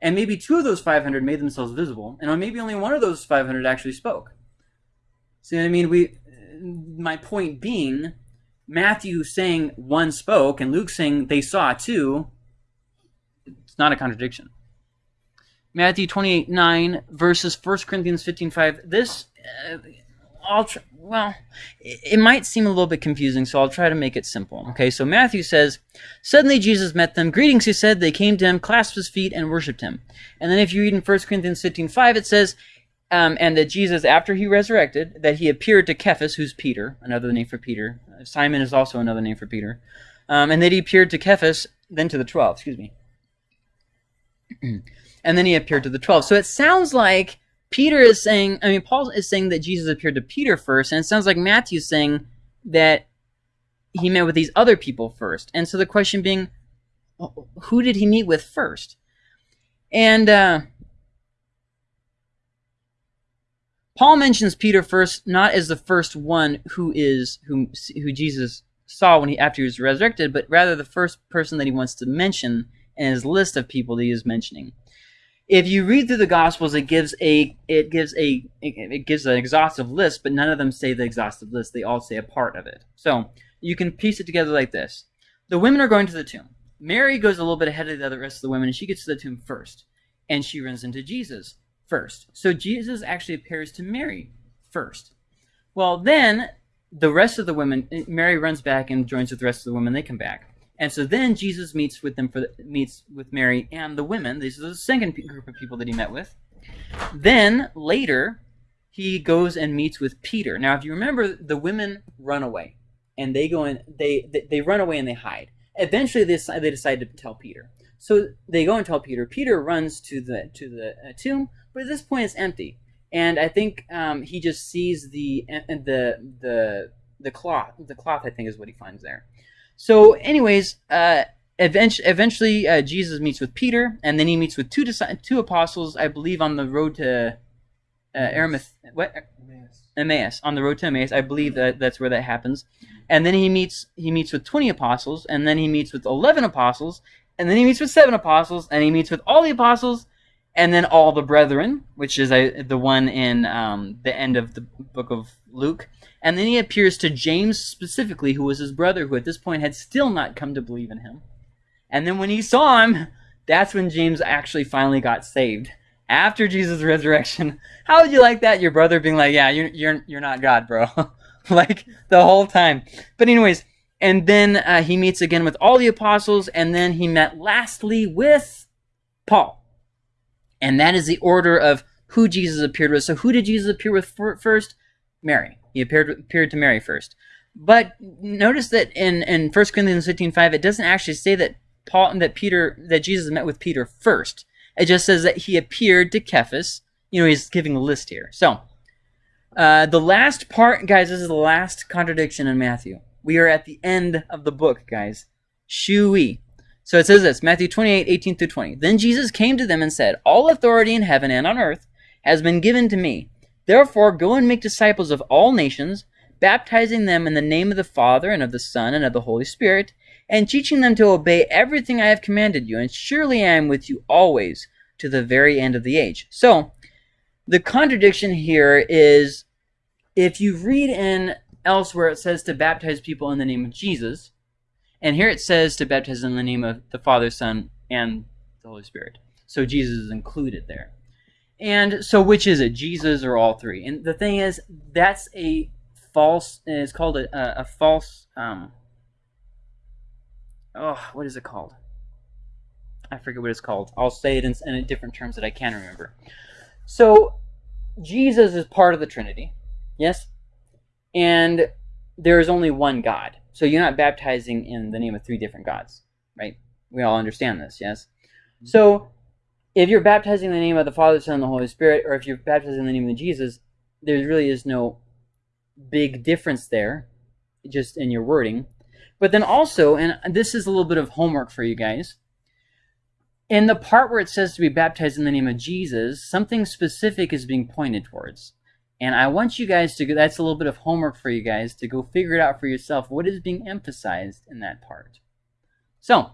and maybe two of those 500 made themselves visible, and maybe only one of those 500 actually spoke. See what I mean? We, my point being, Matthew saying one spoke and Luke saying they saw two. Not a contradiction. Matthew 28 9 versus 1 Corinthians 15 5. This, uh, I'll well, it, it might seem a little bit confusing, so I'll try to make it simple. Okay, so Matthew says, Suddenly Jesus met them. Greetings, he said. They came to him, clasped his feet, and worshipped him. And then if you read in 1 Corinthians 15 5, it says, um, and that Jesus, after he resurrected, that he appeared to Cephas, who's Peter, another name for Peter. Simon is also another name for Peter. Um, and that he appeared to Cephas, then to the 12, excuse me. and then he appeared to the 12. So it sounds like Peter is saying, I mean, Paul is saying that Jesus appeared to Peter first, and it sounds like Matthew's saying that he met with these other people first. And so the question being, who did he meet with first? And uh, Paul mentions Peter first, not as the first one who is who who Jesus saw when he after he was resurrected, but rather the first person that he wants to mention in his list of people that he is mentioning. If you read through the Gospels, it gives a it gives a it gives an exhaustive list, but none of them say the exhaustive list. They all say a part of it. So you can piece it together like this: the women are going to the tomb. Mary goes a little bit ahead of the other rest of the women, and she gets to the tomb first, and she runs into Jesus first. So Jesus actually appears to Mary first. Well, then the rest of the women, Mary runs back and joins with the rest of the women. They come back. And so then Jesus meets with them for the, meets with Mary and the women. These are the second group of people that he met with. Then later, he goes and meets with Peter. Now, if you remember, the women run away, and they go and they they, they run away and they hide. Eventually, they decide, they decide to tell Peter. So they go and tell Peter. Peter runs to the to the uh, tomb, but at this point it's empty. And I think um, he just sees the the the the cloth. The cloth, I think, is what he finds there. So, anyways, uh, eventually, eventually uh, Jesus meets with Peter, and then he meets with two two apostles, I believe, on the road to uh, Aramis, what Emmaus. Emmaus, on the road to Emmaus. I believe that that's where that happens. And then he meets he meets with twenty apostles, and then he meets with eleven apostles, and then he meets with seven apostles, and he meets with all the apostles, and then all the brethren, which is uh, the one in um, the end of the book of Luke. And then he appears to James specifically, who was his brother, who at this point had still not come to believe in him. And then when he saw him, that's when James actually finally got saved. After Jesus' resurrection, how would you like that? Your brother being like, "Yeah, you're you're you're not God, bro," like the whole time. But anyways, and then uh, he meets again with all the apostles, and then he met lastly with Paul. And that is the order of who Jesus appeared with. So who did Jesus appear with first? Mary. He appeared appeared to Mary first. But notice that in, in 1 Corinthians 15, 5, it doesn't actually say that Paul and that Peter that Jesus met with Peter first. It just says that he appeared to Cephas. You know, he's giving a list here. So uh, the last part, guys, this is the last contradiction in Matthew. We are at the end of the book, guys. Shui. So it says this, Matthew 28, 18 through 20. Then Jesus came to them and said, All authority in heaven and on earth has been given to me. Therefore, go and make disciples of all nations, baptizing them in the name of the Father, and of the Son, and of the Holy Spirit, and teaching them to obey everything I have commanded you. And surely I am with you always to the very end of the age. So, the contradiction here is if you read in elsewhere, it says to baptize people in the name of Jesus. And here it says to baptize in the name of the Father, Son, and the Holy Spirit. So Jesus is included there. And so which is it, Jesus or all three? And the thing is, that's a false, it's called a, a, false, um, oh, what is it called? I forget what it's called. I'll say it in, in different terms that I can remember. So Jesus is part of the Trinity, yes? And there is only one God. So you're not baptizing in the name of three different gods, right? We all understand this, yes? Mm-hmm. So if you're baptizing in the name of the Father, Son, and the Holy Spirit, or if you're baptizing in the name of Jesus, there really is no big difference there, just in your wording. But then also, and this is a little bit of homework for you guys, in the part where it says to be baptized in the name of Jesus, something specific is being pointed towards. And I want you guys to go, that's a little bit of homework for you guys to go figure it out for yourself. What is being emphasized in that part? So,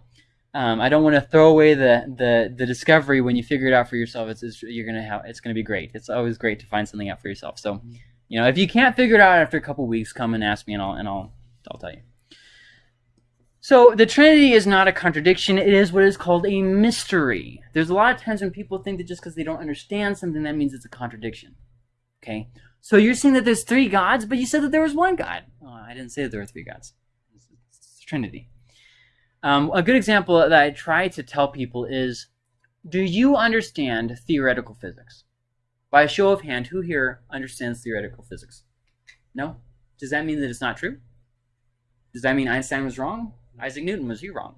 Um, I don't want to throw away the, the, the discovery when you figure it out for yourself. It's, it's you're gonna have it's gonna be great. It's always great to find something out for yourself. So, you know, if you can't figure it out after a couple weeks, come and ask me, and I'll and I'll I'll tell you. So the Trinity is not a contradiction. It is what is called a mystery. There's a lot of times when people think that just because they don't understand something, that means it's a contradiction. Okay. So you're saying that there's three gods, but you said that there was one God. Oh, I didn't say that there were three gods. It's, it's Trinity. Um, a good example that I try to tell people is, do you understand theoretical physics? By a show of hand, who here understands theoretical physics? No? Does that mean that it's not true? Does that mean Einstein was wrong? Isaac Newton was he wrong?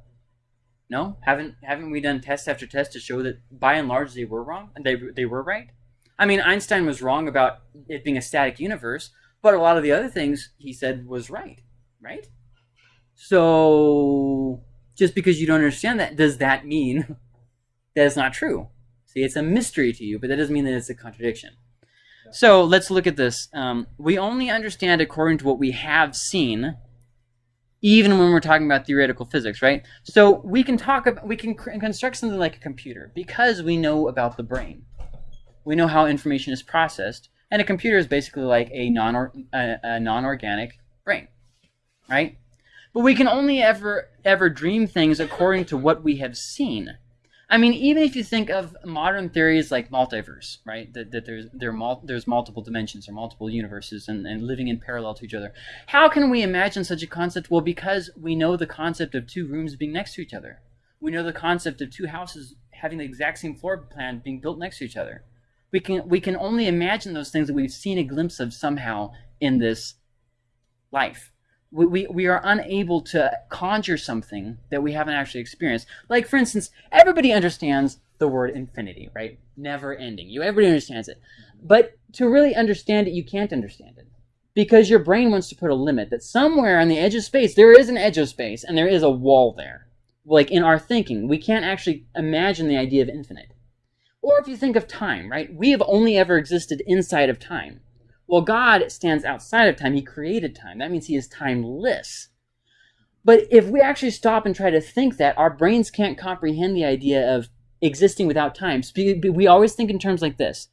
No? Haven't haven't we done test after test to show that by and large they were wrong? They they were right? I mean, Einstein was wrong about it being a static universe, but a lot of the other things he said was right, right? So just because you don't understand that, does that mean that it's not true? See, it's a mystery to you, but that doesn't mean that it's a contradiction. So let's look at this. Um, we only understand according to what we have seen, even when we're talking about theoretical physics, right? So we can talk about, we can construct something like a computer because we know about the brain. We know how information is processed, and a computer is basically like a non a, a non-organic brain, right? But we can only ever ever dream things according to what we have seen. I mean, even if you think of modern theories like multiverse, right? That, that there's there mul there's multiple dimensions or multiple universes and, and living in parallel to each other. How can we imagine such a concept? Well, because we know the concept of two rooms being next to each other. We know the concept of two houses having the exact same floor plan being built next to each other. We can we can only imagine those things that we've seen a glimpse of somehow in this life we, we, we are unable to conjure something that we haven't actually experienced. Like, for instance, everybody understands the word infinity, right? Never ending. You everybody understands it. But to really understand it, you can't understand it. Because your brain wants to put a limit that somewhere on the edge of space, there is an edge of space and there is a wall there. Like in our thinking, we can't actually imagine the idea of infinite. Or if you think of time, right? We have only ever existed inside of time. Well, God stands outside of time. He created time. That means he is timeless. But if we actually stop and try to think that, our brains can't comprehend the idea of existing without time. We always think in terms like this.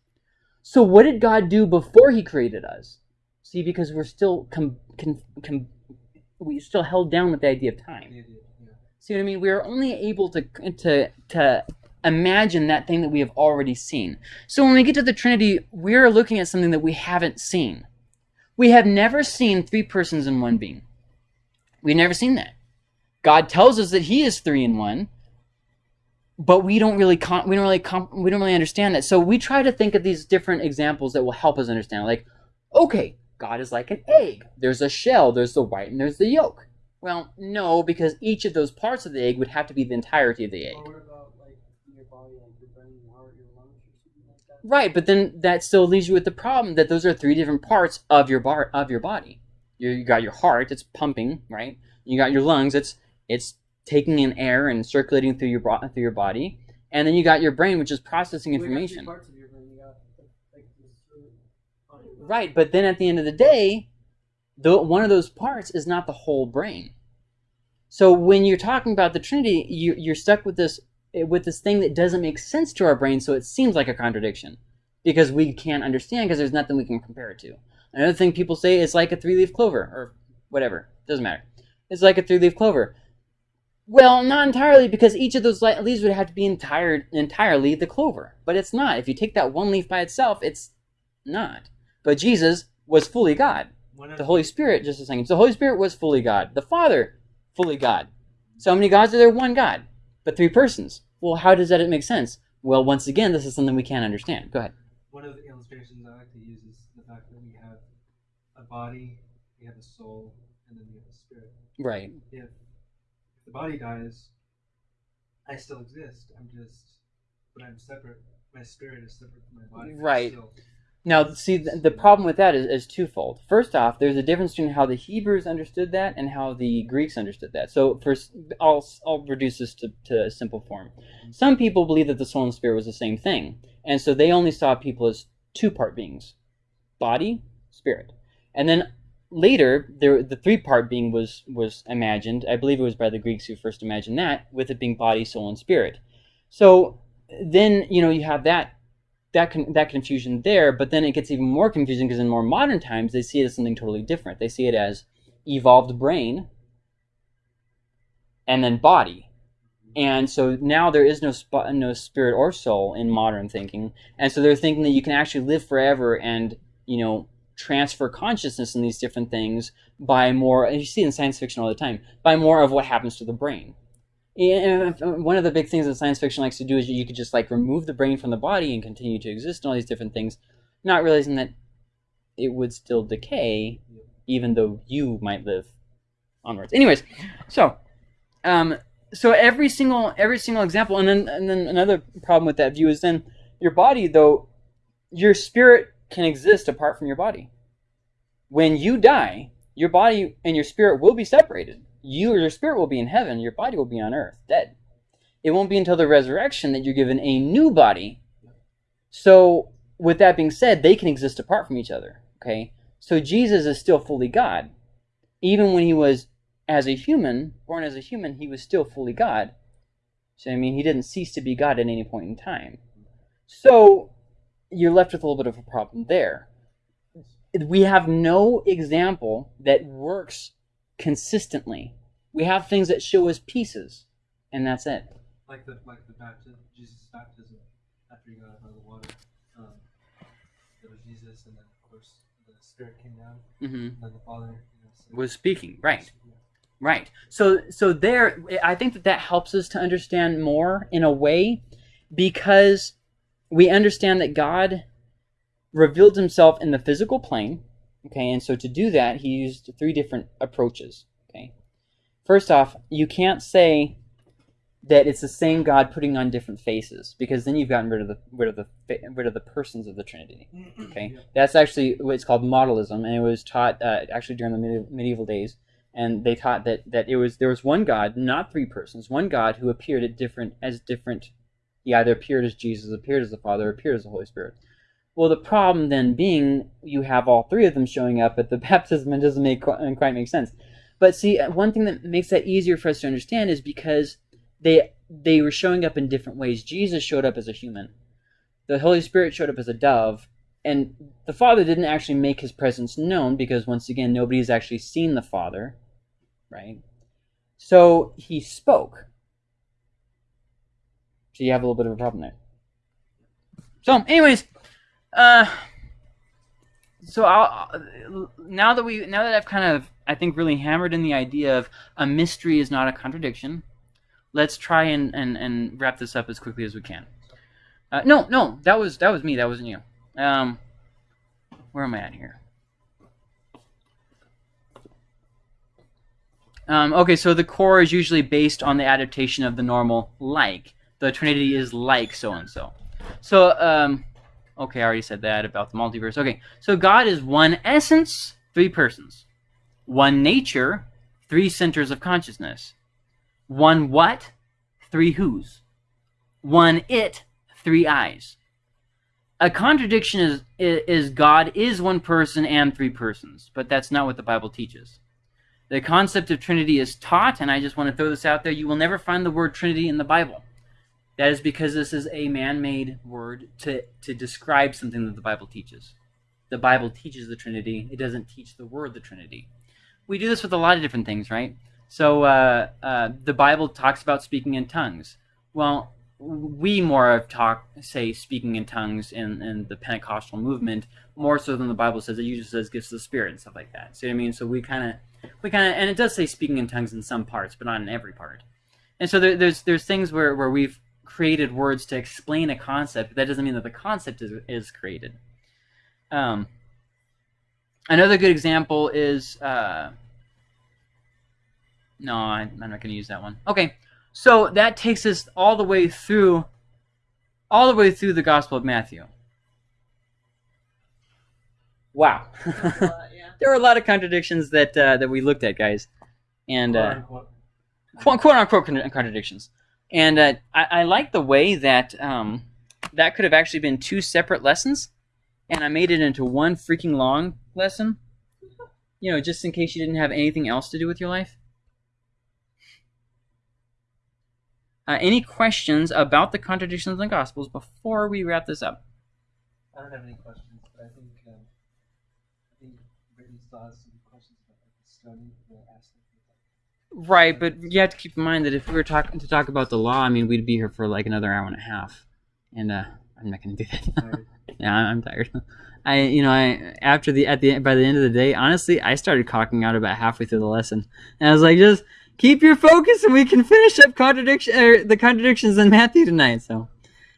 So what did God do before he created us? See, because we're still we still held down with the idea of time. See what I mean? We are only able to to to imagine that thing that we have already seen. So when we get to the Trinity, we're looking at something that we haven't seen. We have never seen three persons in one being. We've never seen that. God tells us that He is three in one, but we don't really we don't really we don't really understand that. So we try to think of these different examples that will help us understand. Like, okay, God is like an egg. There's a shell. There's the white and there's the yolk. Well, no, because each of those parts of the egg would have to be the entirety of the egg. Right, but then that still leaves you with the problem that those are three different parts of your bar of your body. You, you got your heart, it's pumping, right? You got your lungs, it's it's taking in air and circulating through your through your body, and then you got your brain, which is processing information. Right, but then at the end of the day, the, one of those parts is not the whole brain. So when you're talking about the Trinity, you, you're stuck with this with this thing that doesn't make sense to our brain, so it seems like a contradiction because we can't understand because there's nothing we can compare it to. Another thing people say is like a three-leaf clover or whatever. Doesn't matter. It's like a three-leaf clover. Well, not entirely because each of those leaves would have to be entire, entirely the clover. But it's not. If you take that one leaf by itself, it's not. But Jesus was fully God. The Holy Spirit, just a second. So the Holy Spirit was fully God. The Father, fully God. So how many gods are there? One God. But three persons. Well, how does that make sense? Well, once again, this is something we can't understand. Go ahead. One of the illustrations I like to use is the fact that we have a body, we have a soul, and then we have a spirit. Right. If, the body dies, I still exist. I'm just, but I'm separate. My spirit is separate from my body. Right. Still, now, see, the, problem with that is, is, twofold. First off, there's a difference between how the Hebrews understood that and how the Greeks understood that. So, first, I'll, I'll reduce this to, to a simple form. Some people believe that the soul and spirit was the same thing, and so they only saw people as two-part beings, body, spirit. And then later, there the three part being was was imagined. I believe it was by the Greeks who first imagined that, with it being body, soul, and spirit. So then you know you have that that con- that confusion there, but then it gets even more confusing because in more modern times they see it as something totally different. They see it as evolved brain and then body. And so now there is no no spirit or soul in modern thinking, and so they're thinking that you can actually live forever and you know transfer consciousness in these different things by more. And you see in science fiction all the time by more of what happens to the brain. And one of the big things that science fiction likes to do is you could just like remove the brain from the body and continue to exist and all these different things, not realizing that it would still decay, even though you might live onwards. Anyways, so um, so every single every single example, and then and then another problem with that view is then your body though your spirit can exist apart from your body. When you die, your body and your spirit will be separated. You or your spirit will be in heaven, your body will be on earth, dead. It won't be until the resurrection that you're given a new body. So, with that being said, they can exist apart from each other. Okay? So, Jesus is still fully God. Even when he was as a human, born as a human, he was still fully God. So, I mean, he didn't cease to be God at any point in time. So, you're left with a little bit of a problem there. We have no example that works consistently. We have things that show us pieces, and that's it. Like the like the baptism, Jesus' baptism after he got out of the water. Um, there was Jesus, and then of course the Spirit came down, hmm and then the Father you know, said, Was speaking, right? Right. So so there I think that that helps us to understand more in a way because we understand that God revealed himself in the physical plane, okay? And so to do that, he used three different approaches, okay? First off, you can't say that it's the same God putting on different faces because then you've gotten rid of the rid of the rid of the persons of the Trinity. Okay, Yeah. that's actually what's called modalism, and it was taught uh, actually during the medi- medieval days. And they taught that that it was there was one God, not three persons, one God who appeared at different as different. He either appeared as Jesus, appeared as the Father, appeared as the Holy Spirit. Well, the problem then being you have all three of them showing up at the baptism, and doesn't make qu- quite make sense. But see, uh, one thing that makes that easier for us to understand is because they they were showing up in different ways. Jesus showed up as a human. The Holy Spirit showed up as a dove, and the Father didn't actually make his presence known because once again nobody's actually seen the Father, right? So he spoke. So you have a little bit of a problem there. So, anyways, uh, so I'll, now that we now that I've kind of I think really hammered in the idea of a mystery is not a contradiction, let's try and, and, and wrap this up as quickly as we can. Uh, no, no, that was that was me. That wasn't you. Um, where am I at here? Um, okay, so the core is usually based on the adaptation of the normal like. The Trinity is like so and so. So, um, okay, I already said that about the multiverse. Okay, so God is one essence, three persons, one nature, three centers of consciousness, one what, three who's, one it, three eyes. A contradiction is is God is one person and three persons, but that's not what the Bible teaches. The concept of Trinity is taught, and I just want to throw this out there. You will never find the word Trinity in the Bible. That is because this is a man-made word to, to describe something that the Bible teaches. The Bible teaches the Trinity. It doesn't teach the word the Trinity. We do this with a lot of different things, right? So uh, uh, the Bible talks about speaking in tongues. Well, we more have talk say speaking in tongues in, in the Pentecostal movement more so than the Bible says. It usually says gifts of the Spirit and stuff like that. See what I mean? So we kind of we kind of and it does say speaking in tongues in some parts, but not in every part. And so there, there's there's things where, where we've created words to explain a concept, but that doesn't mean that the concept is is created. Um, another good example is uh, no, I, I'm not going to use that one. Okay, so that takes us all the way through, all the way through the Gospel of Matthew. Wow, there were a lot of contradictions that uh, that we looked at, guys, and uh, Quote, quote, quote unquote con- contradictions. And uh, I, I like the way that um, that could have actually been two separate lessons, and I made it into one freaking long lesson. You know, just in case you didn't have anything else to do with your life. Uh, any questions about the contradictions in the Gospels before we wrap this up? I don't have any questions, but I think um, I think Brittany still has some questions about the stoning Right, but you have to keep in mind that if we were talking to talk about the law, I mean, we'd be here for like another hour and a half, and uh, I'm not going to do that. Tired. yeah, I'm I'm tired. I, you know, I after the at the by the end of the day, honestly, I started cocking out about halfway through the lesson, and I was like, just keep your focus, and we can finish up contradiction or the contradictions in Matthew tonight. So,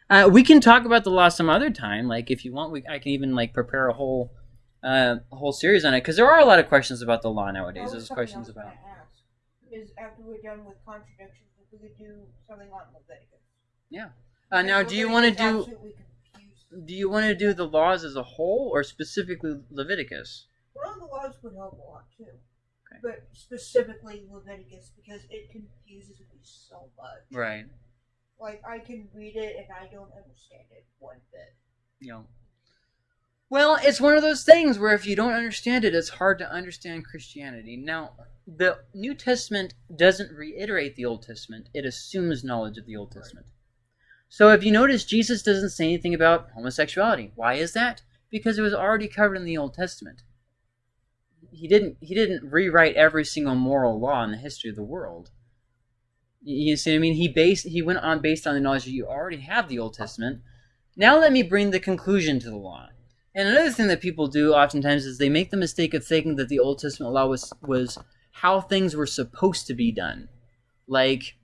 uh, we can talk about the law some other time. Like if you want, we I can even like prepare a whole uh, whole series on it because there are a lot of questions about the law nowadays. There's questions I about. Is after we're done with contradictions, if we could do something on Leviticus. Yeah. Uh, now, do you want to do? Do you want to do the laws as a whole, or specifically Leviticus? Well, the laws would help a lot too. Okay. But specifically Leviticus because it confuses me so much. Right. Like I can read it and I don't understand it one bit. You know. Well, it's one of those things where if you don't understand it, it's hard to understand Christianity. Now, the New Testament doesn't reiterate the Old Testament; it assumes knowledge of the Old Testament. So, if you notice, Jesus doesn't say anything about homosexuality. Why is that? Because it was already covered in the Old Testament. He didn't. He didn't rewrite every single moral law in the history of the world. You see what I mean? He based. He went on based on the knowledge that you already have the Old Testament. Now let me bring the conclusion to the law. And another thing that people do oftentimes is they make the mistake of thinking that the Old Testament law was was how things were supposed to be done. Like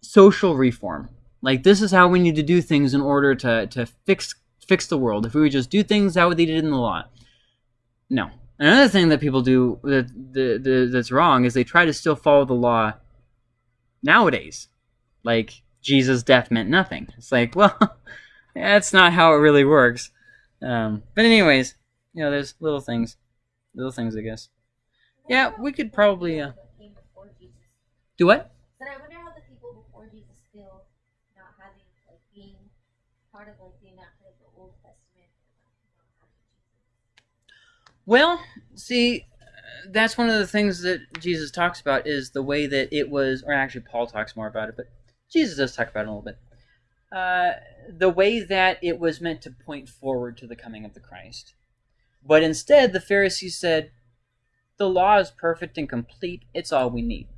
social reform. Like this is how we need to do things in order to, to fix fix the world. If we would just do things how they did in the law. No. Another thing that people do that the, the, that's wrong is they try to still follow the law nowadays. Like Jesus' death meant nothing. It's like, well, that's not how it really works. Um, but anyways, you know, there's little things, little things, I guess. Yeah, we could probably uh, Came before Jesus. do what? But I wonder how the people before Jesus feel not having like being part of like being not of the Old Testament. not having Jesus. Well, see, that's one of the things that Jesus talks about is the way that it was, or actually Paul talks more about it, but Jesus does talk about it a little bit. Uh, the way that it was meant to point forward to the coming of the Christ. But instead, the Pharisees said, the law is perfect and complete. It's all we need.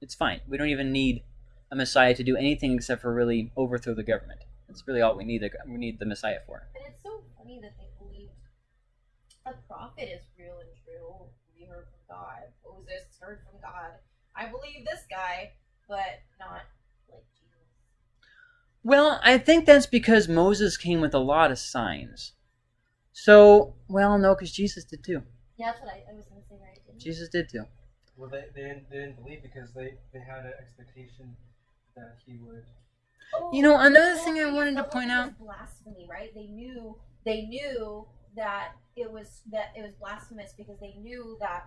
It's fine. We don't even need a Messiah to do anything except for really overthrow the government. That's really all we need. We need the Messiah for. But it's so funny that they believed a prophet is real and true. We heard from God. Moses heard from God. I believe this guy, but not. Well, I think that's because Moses came with a lot of signs. So, well, no, because Jesus did too. Yeah, that's what I, I was gonna say, right? Jesus did too. Well, they, they, didn't, they didn't believe because they, they had an expectation that he would. Oh, You know, another thing I wanted to point out- blasphemy, right? They knew they knew that it was that it was blasphemous because they knew that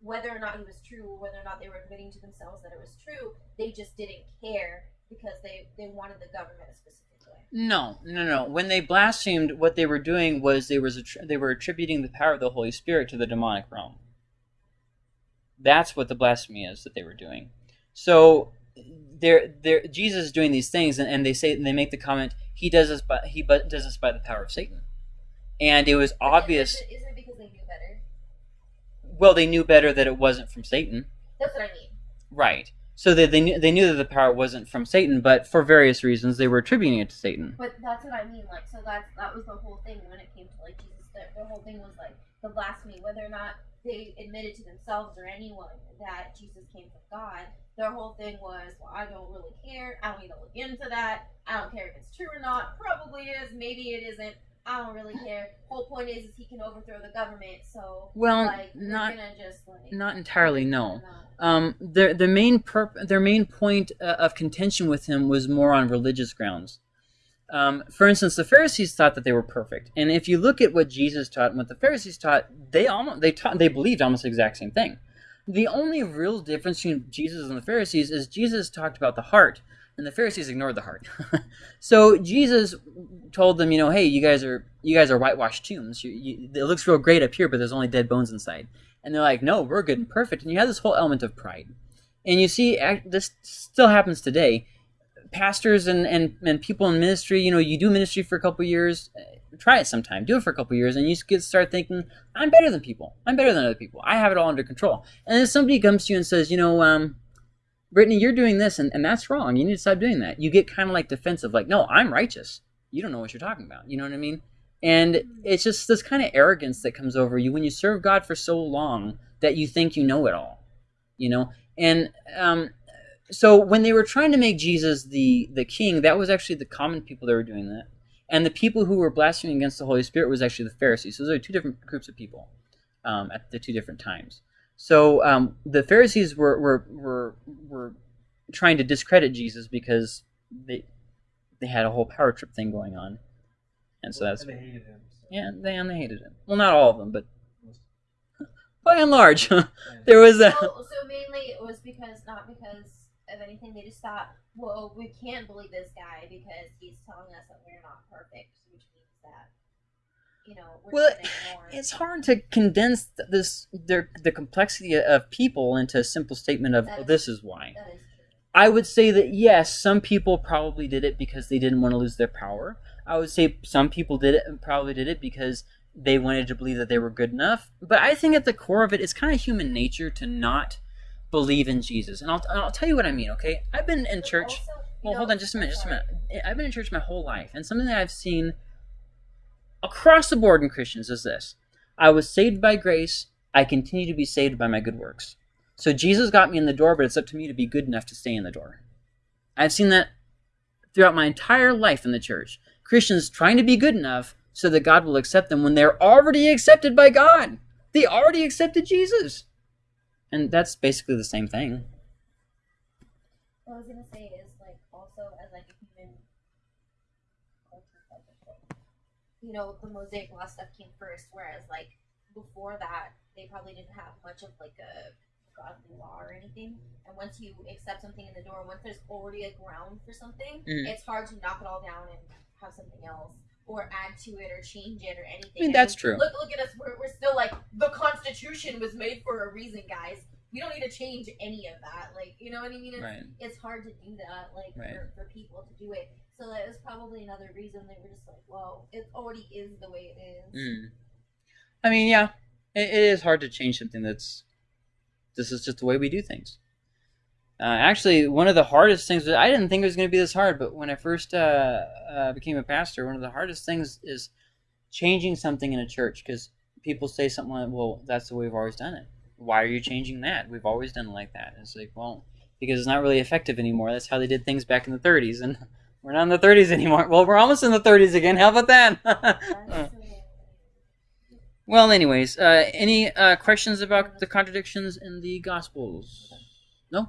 whether or not he was true, whether or not they were admitting to themselves that it was true, they just didn't care because they they wanted the government a specific way. No, no, no. When they blasphemed, what they were doing was they was they were attributing the power of the Holy Spirit to the demonic realm. That's what the blasphemy is that they were doing. So, they're, they're, Jesus is doing these things, and, and they say and they make the comment he does this by he but does this by the power of Satan, and it was But obvious. Isn't it, isn't it because they knew better? Well, they knew better that it wasn't from Satan. That's what I mean. Right. So they, they, knew, they knew that the power wasn't from Satan, but for various reasons they were attributing it to Satan. But that's what I mean. Like, so that's that was the whole thing when it came to like Jesus. The, the whole thing was like the blasphemy, whether or not they admitted to themselves or anyone that Jesus came from God. Their whole thing was, well, I don't really care. I don't need to look into that. I don't care if it's true or not. Probably is. Maybe it isn't. I don't really care. Whole point is, is he can overthrow the government. So, Well, like, not just like not entirely. No. no. Um, their the main perp- their main point uh, of contention with him was more on religious grounds. Um, for instance, the Pharisees thought that they were perfect, and if you look at what Jesus taught and what the Pharisees taught, they almost they taught they believed almost the exact same thing. The only real difference between Jesus and the Pharisees is Jesus talked about the heart. And the Pharisees ignored the heart. so Jesus told them, you know, hey, you guys are you guys are whitewashed tombs. You, you, it looks real great up here, but there's only dead bones inside. And they're like, no, we're good and perfect. And you have this whole element of pride. And you see, this still happens today. Pastors and, and, and people in ministry, you know, you do ministry for a couple years, uh, try it sometime, do it for a couple years, and you get start thinking, I'm better than people. I'm better than other people. I have it all under control. And then somebody comes to you and says, you know, um, Brittany, you're doing this, and, and that's wrong. You need to stop doing that. You get kind of like defensive, like, no, I'm righteous. You don't know what you're talking about. You know what I mean? And it's just this kind of arrogance that comes over you when you serve God for so long that you think you know it all. You know? And um, so when they were trying to make Jesus the, the king, that was actually the common people that were doing that. And the people who were blaspheming against the Holy Spirit was actually the Pharisees. So those are two different groups of people um, at the two different times. So um, the Pharisees were, were were were trying to discredit Jesus because they they had a whole power trip thing going on, and so that's and they hated him. So. yeah they and they hated him. Well, not all of them, but by and large, there was a So, so mainly it was because not because of anything. They just thought, well, we can't believe this guy because he's telling us that we're not perfect, which means that you know Well, just gonna ignore. it's hard to condense this their the complexity of people into a simple statement of oh, is- this is why. That is true. I would say that yes, some people probably did it because they didn't want to lose their power. I would say some people did it and probably did it because they wanted to believe that they were good enough. But I think at the core of it, it's kind of human nature to not believe in Jesus. And I'll, I'll tell you what I mean, okay? I've been in But church. also, Well, know- hold on just a minute, just a minute. I've been in church my whole life, and something that I've seen across the board in Christians is this I was saved by grace, I continue to be saved by my good works. So Jesus got me in the door, but it's up to me to be good enough to stay in the door. I've seen that throughout my entire life in the church. Christians trying to be good enough so that God will accept them when they're already accepted by God. They already accepted Jesus. And that's basically the same thing. I was gonna say is like also as like a human culture type of thing. You know, the Mosaic law stuff came first, whereas like before that, they probably didn't have much of like a godly law or anything. And once you accept something in the door, once there's already a ground for something, Mhm. it's hard to knock it all down and have something else. Or add to it, or change it, or anything. I mean, that's then true. Look, look at us. We're, we're still like the Constitution was made for a reason, guys. We don't need to change any of that. Like, you know what I mean? It's, Right. it's hard to do that, like Right. for, for people to do it. So that was probably another reason they were just like, "Well, it already is the way it is." Mm. I mean, yeah, it, it is hard to change something that's. This is just the way we do things. Uh, actually, one of the hardest things I didn't think it was going to be this hard, but when I first uh, uh, became a pastor, one of the hardest things is changing something in a church because people say something like, "Well, that's the way we've always done it. Why are you changing that? We've always done it like that." And it's like, well, because it's not really effective anymore. That's how they did things back in the 30s, and we're not in the 30s anymore. Well, we're almost in the 30s again. How about that? Well, anyways, uh, any uh, questions about the contradictions in the Gospels? No?